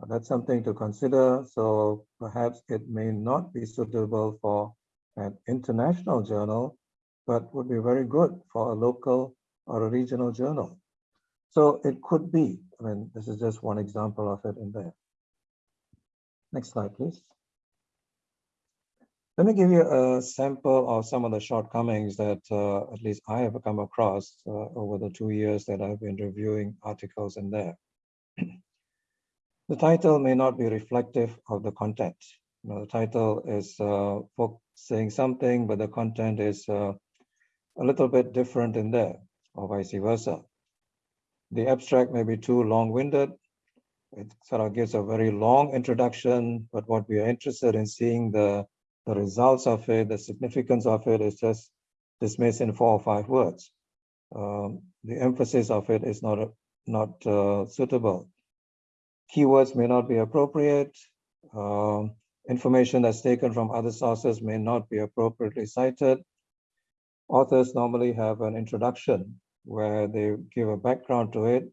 That's something to consider. So perhaps it may not be suitable for an international journal, but would be very good for a local or a regional journal. So it could be, I mean, this is just one example of it in there. Next slide, please. Let me give you a sample of some of the shortcomings that uh, at least I have come across uh, over the two years that I've been reviewing articles in there. the title may not be reflective of the content. You know, the title is uh, saying something, but the content is uh, a little bit different in there, or vice versa. The abstract may be too long-winded. It sort of gives a very long introduction, but what we are interested in seeing the the results of it, the significance of it is just dismissed in four or five words. Um, the emphasis of it is not, not uh, suitable. Keywords may not be appropriate. Um, information that's taken from other sources may not be appropriately cited. Authors normally have an introduction where they give a background to it,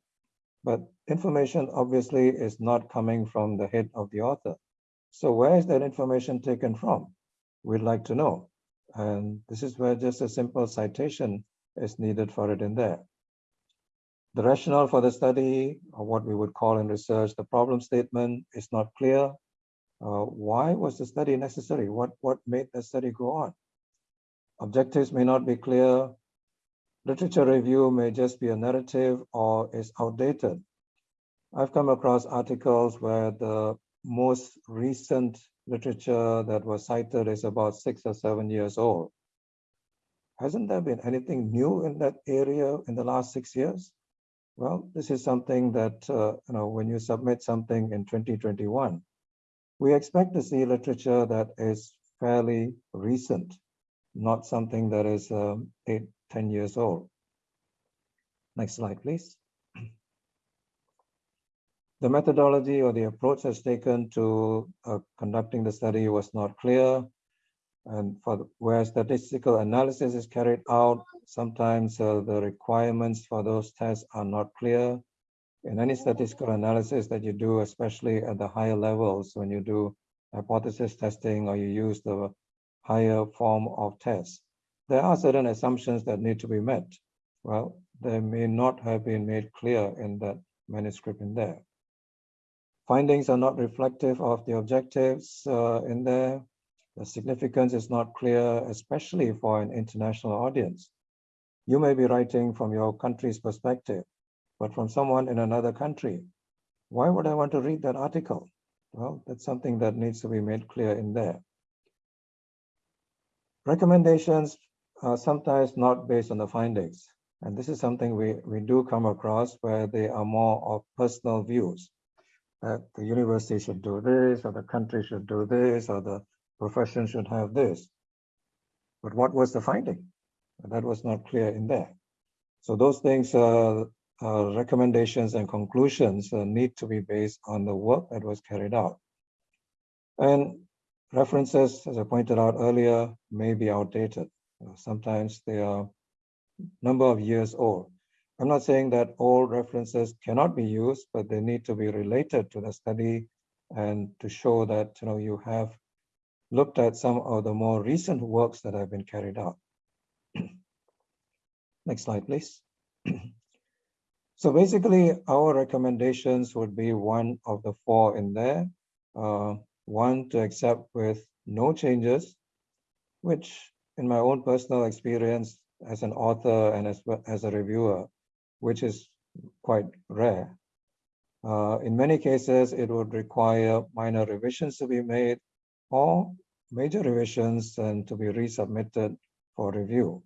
but information obviously is not coming from the head of the author. So where is that information taken from? We'd like to know. And this is where just a simple citation is needed for it in there. The rationale for the study, or what we would call in research, the problem statement is not clear. uh, why was the study necessary? What, what made the study go on? Objectives may not be clear. Literature review may just be a narrative or is outdated. I've come across articles where the most recent literature that was cited is about six or seven years old. Hasn't there been anything new in that area in the last six years? Well, this is something that, uh, you know, when you submit something in 2021, we expect to see literature that is fairly recent, not something that is um, eight, 10 years old. Next slide, please. The methodology or the approach that's taken to uh, conducting the study was not clear. And for the, where statistical analysis is carried out, sometimes uh, the requirements for those tests are not clear. In any statistical analysis that you do, especially at the higher levels, when you do hypothesis testing or you use the higher form of tests, there are certain assumptions that need to be met. Well, they may not have been made clear in that manuscript in there. Findings are not reflective of the objectives uh, in there. The significance is not clear, especially for an international audience. You may be writing from your country's perspective, but from someone in another country. Why would I want to read that article? Well, that's something that needs to be made clear in there. Recommendations are sometimes not based on the findings. And this is something we, we do come across where they are more of personal views that the university should do this, or the country should do this, or the profession should have this. But what was the finding? That was not clear in there. So those things, uh, uh, recommendations and conclusions uh, need to be based on the work that was carried out. And references, as I pointed out earlier, may be outdated. sometimes they are number of years old. I'm not saying that all references cannot be used, but they need to be related to the study and to show that you know you have looked at some of the more recent works that have been carried out. Next slide, please. so basically, our recommendations would be one of the four in there. Uh, one to accept with no changes, which in my own personal experience as an author and as, as a reviewer, which is quite rare. Uh, in many cases, it would require minor revisions to be made or major revisions and to be resubmitted for review.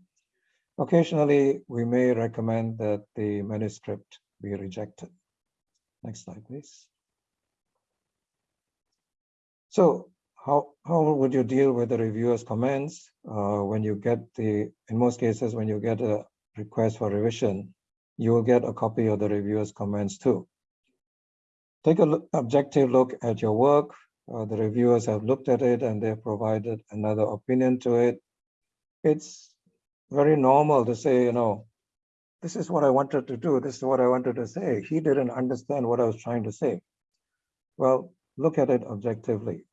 Occasionally, we may recommend that the manuscript be rejected. Next slide, please. So how, how would you deal with the reviewer's comments uh, when you get the, in most cases, when you get a request for revision, you will get a copy of the reviewer's comments too. Take an look, objective look at your work. Uh, the reviewers have looked at it and they've provided another opinion to it. It's very normal to say, you know, this is what I wanted to do. This is what I wanted to say. He didn't understand what I was trying to say. Well, look at it objectively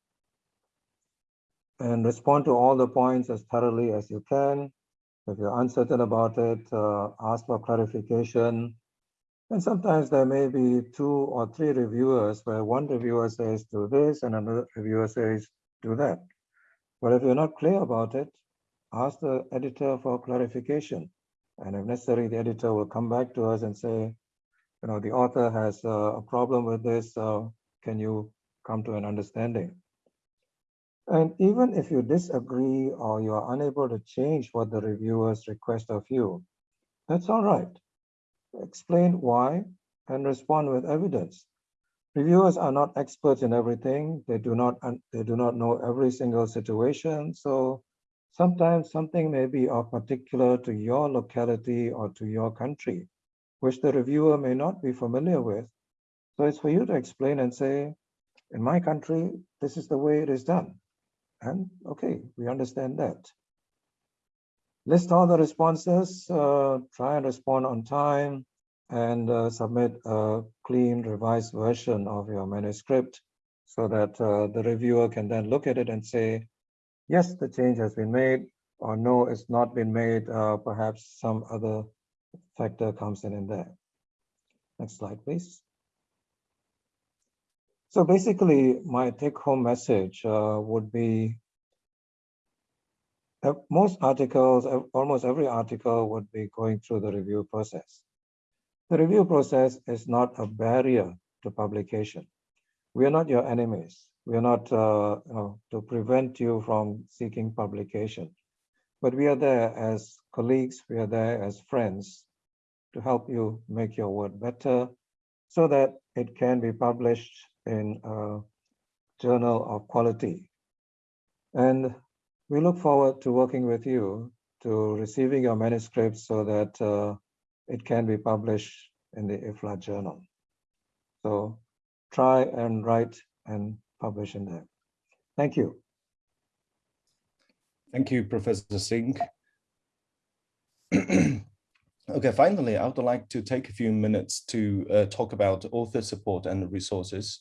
and respond to all the points as thoroughly as you can. If you're uncertain about it, uh, ask for clarification. And sometimes there may be two or three reviewers where one reviewer says do this and another reviewer says do that. But if you're not clear about it, ask the editor for clarification. And if necessary, the editor will come back to us and say, you know, the author has uh, a problem with this. Uh, can you come to an understanding? And even if you disagree or you are unable to change what the reviewers request of you, that's all right. Explain why and respond with evidence. Reviewers are not experts in everything. They do not they do not know every single situation. So sometimes something may be of particular to your locality or to your country, which the reviewer may not be familiar with. So it's for you to explain and say, in my country, this is the way it is done. And okay, we understand that. List all the responses, uh, try and respond on time, and uh, submit a clean revised version of your manuscript so that uh, the reviewer can then look at it and say, yes, the change has been made, or no, it's not been made, uh, perhaps some other factor comes in in there. Next slide, please. So basically, my take-home message uh, would be uh, most articles, uh, almost every article would be going through the review process. The review process is not a barrier to publication. We are not your enemies. We are not uh, you know, to prevent you from seeking publication. But we are there as colleagues, we are there as friends to help you make your work better so that it can be published in a journal of quality. And we look forward to working with you to receiving your manuscripts so that uh, it can be published in the IFLA journal. So try and write and publish in there. Thank you. Thank you, Professor Singh. okay, finally, I would like to take a few minutes to uh, talk about author support and resources.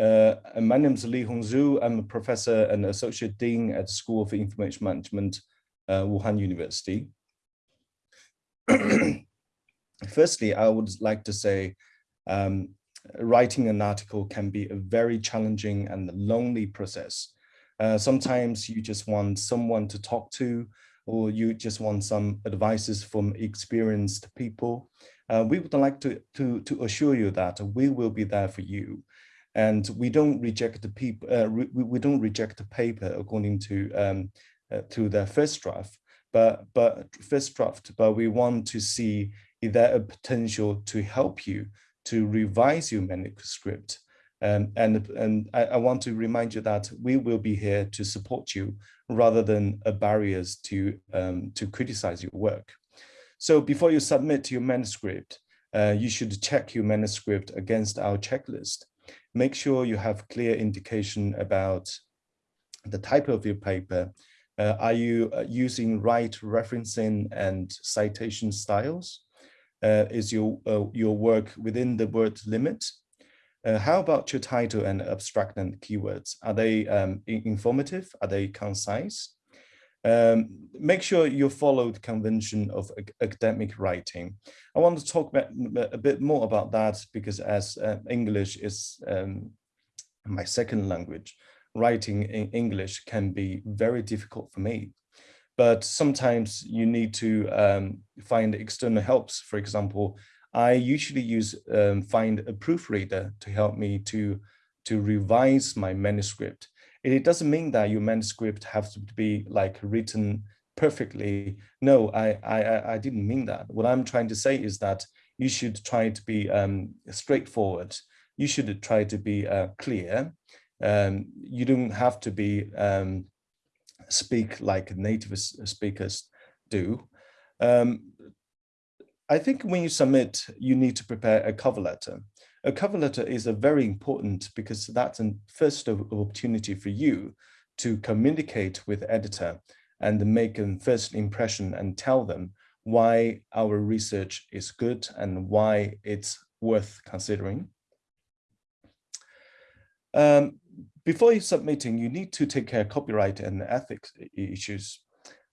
Uh, my name is Li Hongzhu. I'm a professor and associate dean at the School of Information Management, uh, Wuhan University. Firstly, I would like to say um, writing an article can be a very challenging and lonely process. Uh, sometimes you just want someone to talk to, or you just want some advices from experienced people. Uh, we would like to, to, to assure you that we will be there for you and we don't reject the people uh, we, we don't reject the paper according to um, uh, to the first draft. But but first draft but we want to see is there a potential to help you to revise your manuscript? Um, and and I, I, want to remind you that we will be here to support you rather than a barriers to um, to criticize your work. So before you submit your manuscript uh, you should check your manuscript against our checklist make sure you have clear indication about the type of your paper. Uh, are you uh, using right referencing and citation styles? Uh, is your, uh, your work within the word limit? Uh, how about your title and abstract and keywords? Are they um, informative? Are they concise? Um, make sure you follow the convention of academic writing. I want to talk about, a bit more about that because as uh, English is um, my second language, writing in English can be very difficult for me. But sometimes you need to um, find external helps. For example, I usually use um, find a proofreader to help me to to revise my manuscript it doesn't mean that your manuscript has to be like written perfectly. No, I, I, I didn't mean that. What I'm trying to say is that you should try to be um, straightforward. You should try to be uh, clear. Um, you don't have to be um, speak like native speakers do. Um, I think when you submit, you need to prepare a cover letter. A cover letter is a very important because that's a first opportunity for you to communicate with editor and make a first impression and tell them why our research is good and why it's worth considering. Um, before you submitting, you need to take care of copyright and ethics issues.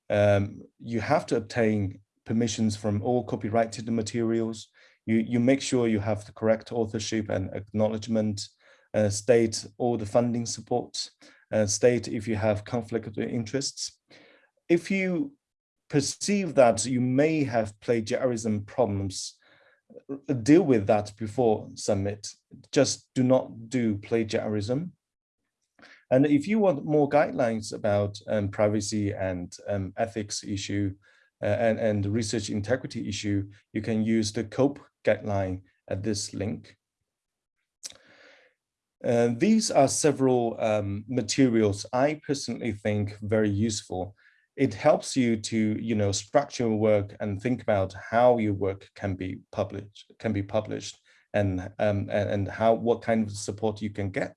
Um, you have to obtain permissions from all copyrighted materials you, you make sure you have the correct authorship and acknowledgement, uh, state all the funding support, uh, state if you have conflict of interests. If you perceive that you may have plagiarism problems, deal with that before submit. Just do not do plagiarism. And if you want more guidelines about um, privacy and um, ethics issue uh, and, and research integrity issue, you can use the COPE guideline at this link. Uh, these are several um, materials I personally think very useful. It helps you to, you know, structure your work and think about how your work can be published, can be published, and um, and, and how what kind of support you can get.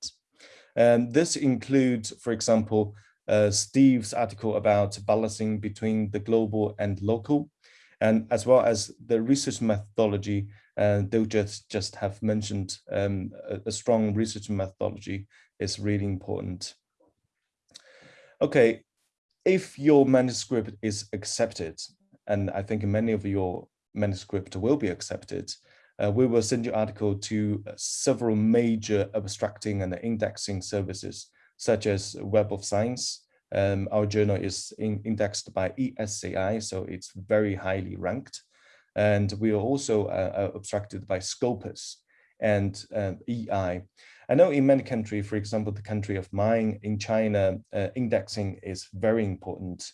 And this includes, for example, uh, Steve's article about balancing between the global and local, and as well as the research methodology and they'll just just have mentioned um, a, a, strong research methodology is really important. Okay, if your manuscript is accepted, and I think many of your manuscript will be accepted, uh, we will send your article to uh, several major abstracting and indexing services, such as Web of Science. Um, our journal is in, indexed by ESCI, so it's very highly ranked. And we are also uh, abstracted by Scopus and um, EI. I know in many countries, for example, the country of mine in China, uh, indexing is very important,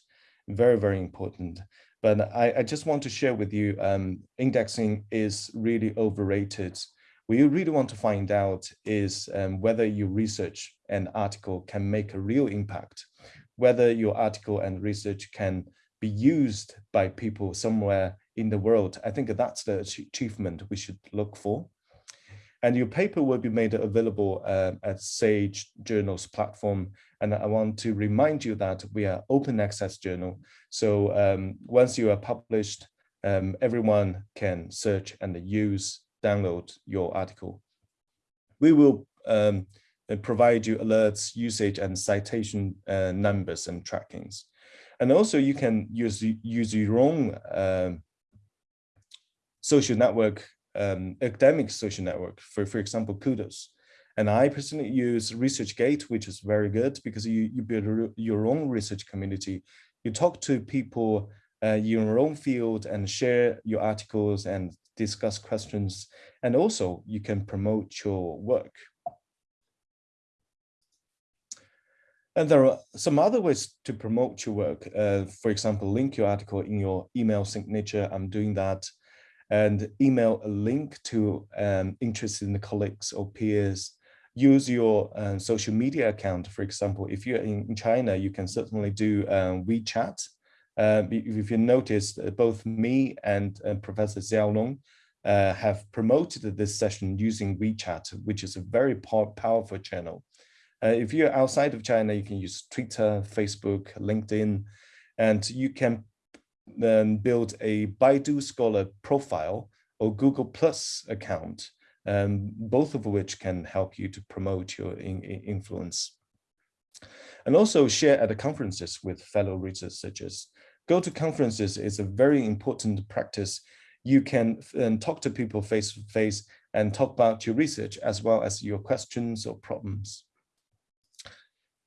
very, very important. But I, I just want to share with you, um, indexing is really overrated. What you really want to find out is um, whether your research and article can make a real impact, whether your article and research can be used by people somewhere in the world. I think that's the achievement we should look for. And your paper will be made available uh, at Sage Journals platform. And I want to remind you that we are open access journal. So um, once you are published, um, everyone can search and use, download your article. We will um, provide you alerts, usage and citation uh, numbers and trackings. And also you can use, use your own um, social network um, academic social network, for, for example, Kudos. And I personally use ResearchGate, which is very good because you, you build your own research community. You talk to people uh, in your own field and share your articles and discuss questions. And also you can promote your work. And there are some other ways to promote your work. Uh, for example, link your article in your email signature. I'm doing that and email a link to um, interested colleagues or peers. Use your uh, social media account. For example, if you're in China, you can certainly do um, WeChat. Uh, if you noticed, uh, both me and uh, Professor Xiaolong uh, have promoted this session using WeChat, which is a very powerful channel. Uh, if you're outside of China, you can use Twitter, Facebook, LinkedIn, and you can then build a Baidu Scholar profile or Google Plus account, um, both of which can help you to promote your in, in influence. And also share at the conferences with fellow researchers. Go to conferences is a very important practice. You can um, talk to people face to face and talk about your research as well as your questions or problems.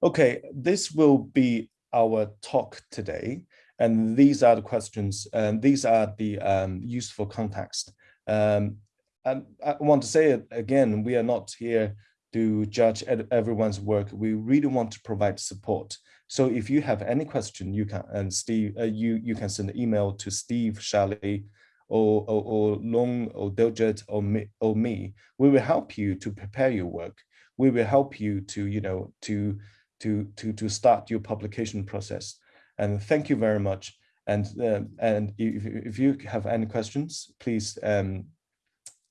Okay, this will be our talk today. And these are the questions, and these are the um, useful context. Um, and I want to say it again, we are not here to judge everyone's work. We really want to provide support. So if you have any question, you can and Steve, uh, you you can send an email to Steve Shally or or, or Long or Diljit or me or me. We will help you to prepare your work. We will help you to you know to to to to start your publication process. And thank you very much. And uh, and if, if you have any questions, please um,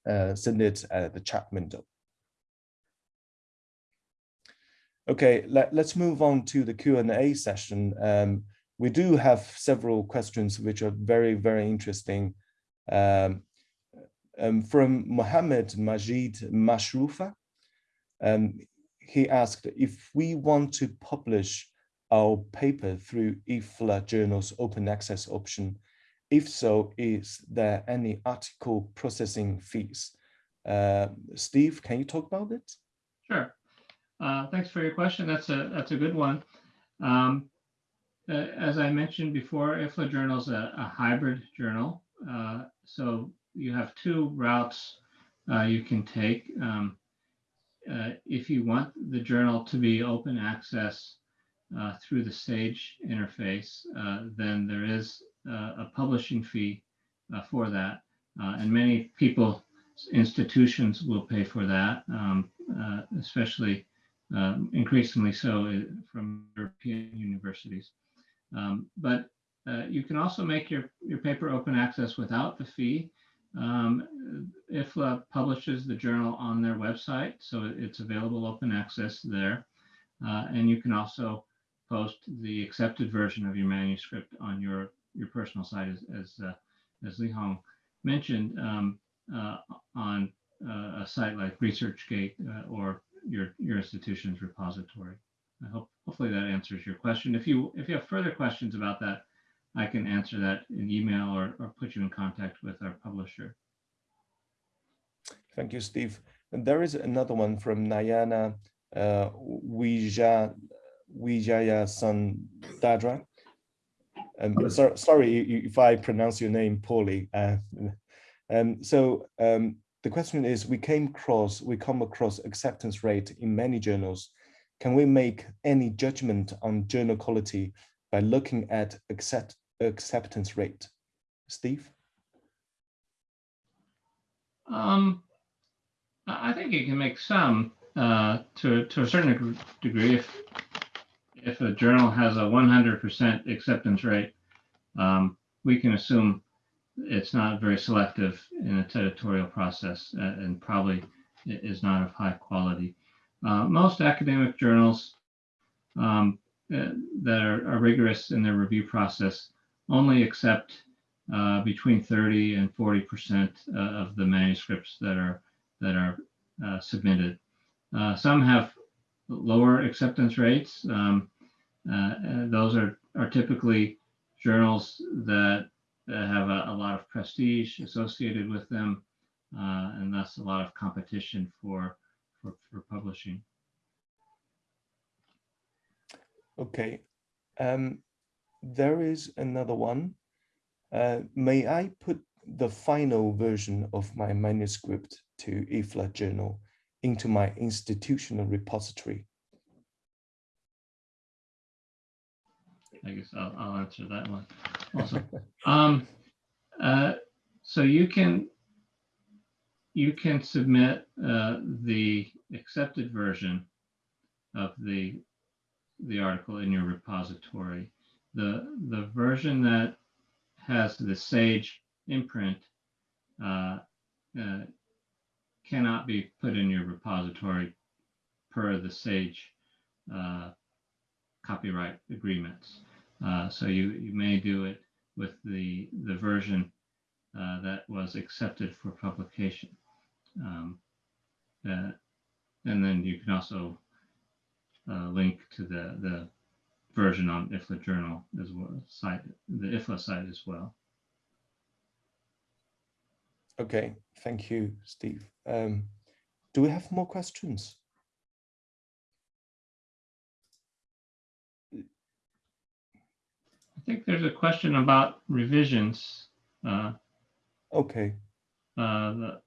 uh, send it at the chat window. Okay, let, us move on to the Q&A session. Um, we do have several questions which are very, very interesting. Um, um, from Mohammed Majid Mashrufa, um, he asked if we want to publish our paper through IFLA Journal's open access option? If so, is there any article processing fees? Uh, Steve, can you talk about it? Sure. Uh, thanks for your question. That's a that's a good one. Um, uh, as I mentioned before, IFLA Journal is a, a, hybrid journal. Uh, so you have two routes uh, you can take. Um, uh, if you want the journal to be open access uh, through the Sage interface, uh, then there is uh, a publishing fee uh, for that. Uh, and many people, institutions will pay for that, um, especially um, increasingly so from European universities. Um, but you can also make your, your paper open access without the fee. Um, IFLA publishes the journal on their website, so it's available open access there. And you can also post the accepted version of your manuscript on your your personal site, as as, uh, as Li Hong mentioned, um, uh, on uh, a site like ResearchGate uh, or your your institution's repository. I hope hopefully that answers your question. If you if you have further questions about that, I can answer that in email or, or put you in contact with our publisher. Thank you, Steve. And there is another one from Nayana uh, Wijayasundara. Um, so, sorry if I pronounce your name poorly. Uh, um, so um, the question is, we came across, we come across acceptance rate in many journals. Can we make any judgment on journal quality by looking at accept, acceptance rate? Steve? Um, I I think you can make some uh, to to a certain degree. If if a journal has a 100% acceptance rate, um, we can assume it's not very selective in its editorial process uh, and probably is not of high quality. Uh, most academic journals um, uh, that are, are rigorous in their review process only accept uh, between 30 and 40 percent uh, of the manuscripts that are that are submitted. Some have lower acceptance rates. Um, uh, those are are typically journals that uh, have a, a lot of prestige associated with them, uh, and thus a lot of competition for for, for publishing. Okay. Um, there is another one. Uh, may I put the final version of my manuscript to IFLA journal into my institutional repository? I guess I'll, I'll answer that one also. Um, uh, so you can you can submit uh, the accepted version of the the article in your repository. The the version that has the Sage imprint uh, uh, cannot be put in your repository per the Sage uh, copyright agreements. Uh, so you, you may do it with the, the version uh, that was accepted for publication. Um, uh, and then you can also uh, link to the, the version on IFLA journal as well, site, the IFLA site as well. Okay, thank you, Steve. Um, do we have more questions? I think there's a question about revisions. Uh, Okay, uh, the,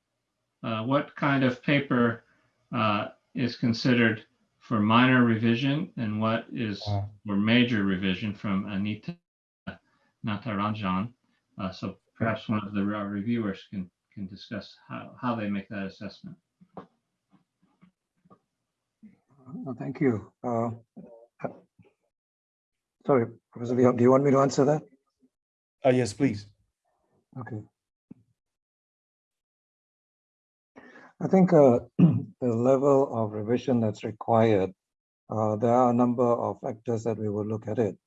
uh, what kind of paper uh, is considered for minor revision and what is Ah. for major revision from Anita Natarajan. Uh, so perhaps one of the uh, reviewers can can discuss how, how they make that assessment. Uh, Thank you. Uh, uh, Sorry, Professor Leon, do you want me to answer that? uh, yes, please. Okay. I think uh, the level of revision that's required, uh, there are a number of factors that we will look at it.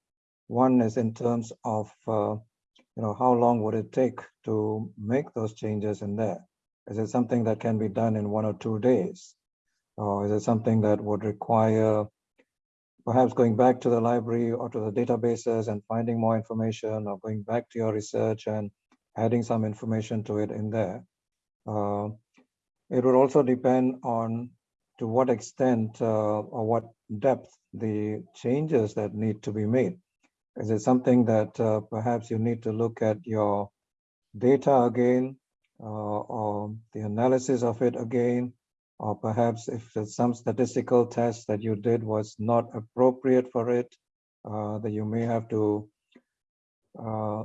One is in terms of, uh, you know, how long would it take to make those changes in there? Is it something that can be done in one or two days? Or is it something that would require perhaps going back to the library or to the databases and finding more information or going back to your research and adding some information to it in there? Uh, it would also depend on to what extent uh, or what depth the changes that need to be made. Is it something that uh, perhaps you need to look at your data again uh, or the analysis of it again? Or perhaps if some statistical test that you did was not appropriate for it, uh, that you may have to uh,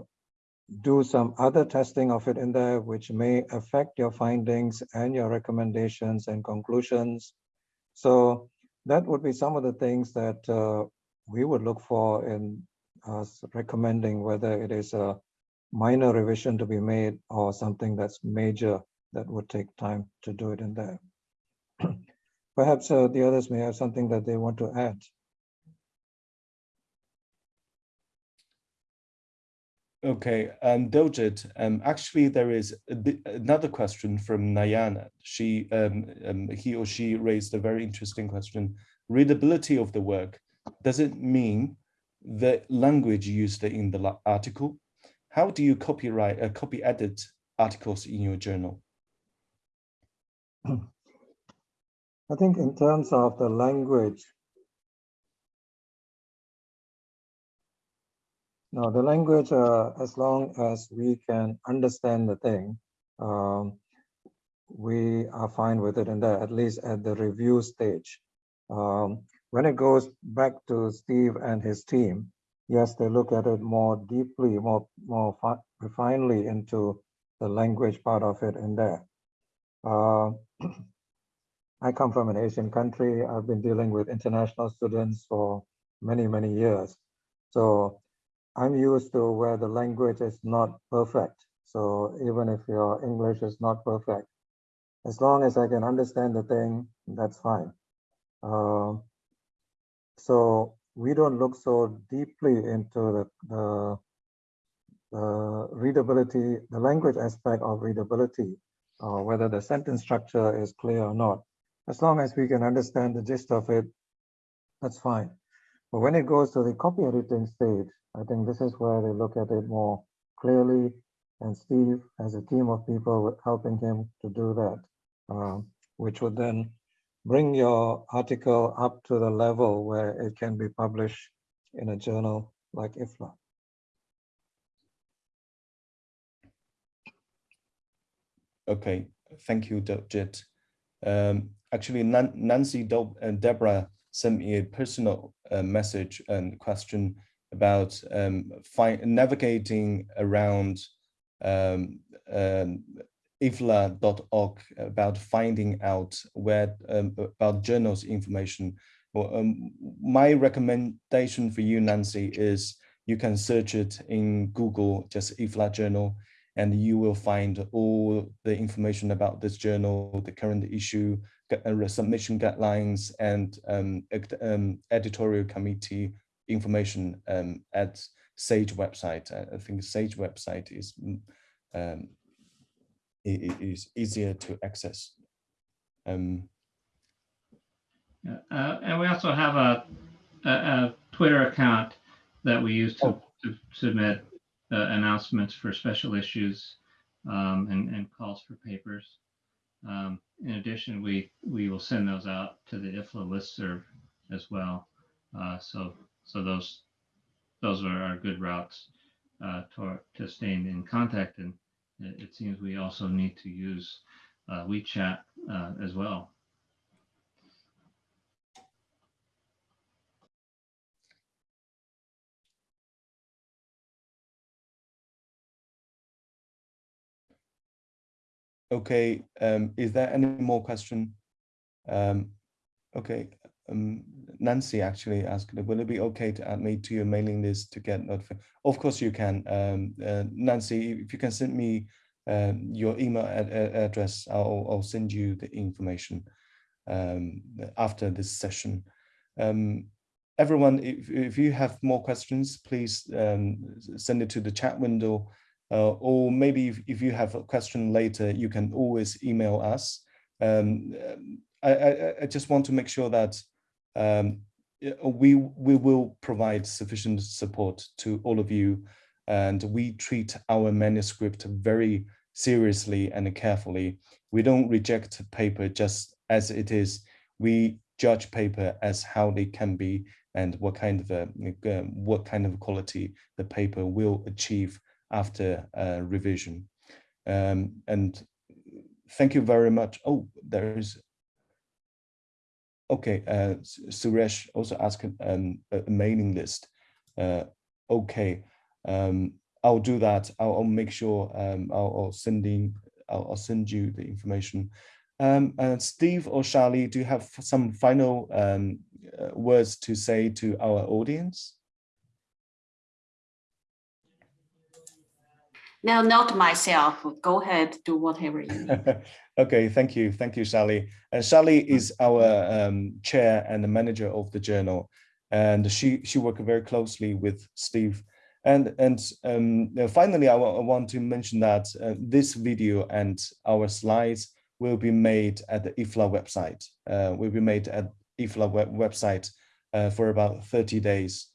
do some other testing of it in there, which may affect your findings and your recommendations and conclusions. So that would be some of the things that uh, we would look for in recommending whether it is a minor revision to be made or something that's major that would take time to do it in there. Perhaps uh, the others may have something that they want to add. Okay, um, Diljit, um, actually there is another question from Nayana. She, um, um, he or she raised a very interesting question. Readability of the work, does it mean the language used in the article? How do you copyright, uh, copy edit articles in your journal? I think in terms of the language, no, the language, uh, as long as we can understand the thing, um, we are fine with it and that at least at the review stage. Um, when it goes back to Steve and his team, yes, they look at it more deeply, more more refinedly into the language part of it in there. Uh, I come from an Asian country. I've been dealing with international students for many, many years. So I'm used to where the language is not perfect. So even if your English is not perfect, as long as I can understand the thing, that's fine. Uh, so we don't look so deeply into the, the, the readability, the language aspect of readability, uh, whether the sentence structure is clear or not. As long as we can understand the gist of it, that's fine. But when it goes to the copy editing stage, I think this is where they look at it more clearly. And Steve has a team of people helping him to do that, uh, which would then bring your article up to the level where it can be published in a journal like IFLA. Okay, thank you, Jit. Um, actually, Nancy and uh, Deborah sent me a personal uh, message and question about um, navigating around um, um, ifla.org about finding out where um, about journals information. Well, um, my recommendation for you, Nancy, is you can search it in Google, just IFLA journal, and you will find all the information about this journal, the current issue, uh, submission guidelines, and um, um, editorial committee information um, at Sage website. I think Sage website is um, is easier to access. Um, uh, and we also have a, a, a, Twitter account that we use to, oh. to submit uh, announcements for special issues um, and, and, calls for papers. Um, in addition, we we will send those out to the IFLA listserv as well. Uh, so so those those are our good routes uh, to, to staying in contact and it seems we also need to use uh, WeChat uh, as well. Okay, um, is there any more question? Um, okay, um, Nancy actually asked, will it be okay to add me to your mailing list to get notified? Of course you can. Um, uh, Nancy, if you can send me uh, your email ad address, I'll, I'll, send you the information um, after this session. Um, everyone, if, if you have more questions, please um, send it to the chat window. Uh, or maybe if, if, you have a question later, you can always email us. Um, I, I, I, just want to make sure that um, we, we will provide sufficient support to all of you and we treat our manuscript very seriously and carefully. We don't reject paper just as it is. We judge paper as how they can be and what kind of a, uh, what kind of quality the paper will achieve after uh, revision. Um, and thank you very much. Oh, there is Okay, uh, Suresh also asked um, a mailing list. Uh, okay, um, I'll do that. I'll, I'll make sure um, I'll, I'll, send I'll, I'll, send you the information. And Steve or Charlie, do you have some final um, uh, words to say to our audience? No, not myself. Go ahead, do whatever you need. okay, thank you. Thank you, Sally. And Sally is our um, chair and the manager of the journal. And she, she worked very closely with Steve. And, and um, finally, I, I want to mention that uh, this video and our slides will be made at the IFLA website. Uh, will be made at IFLA web website uh, for about 30 days.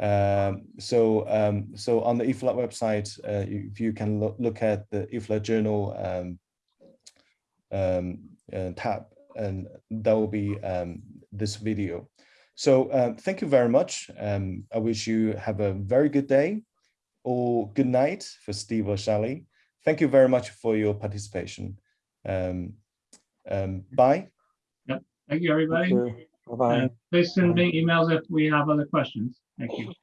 Um, so, um, so on the IFLA website, uh, if you can look, look at the IFLA journal um, um, uh, tab, and that will be um, this video. So uh, thank you very much. Um, I wish you have a very good day or good night for Steve or Shally. Thank you very much for your participation. Um, um, bye. Thank you, Thank everybody. you. Bye-bye. Uh, Please send me emails if we have other questions. Thank you.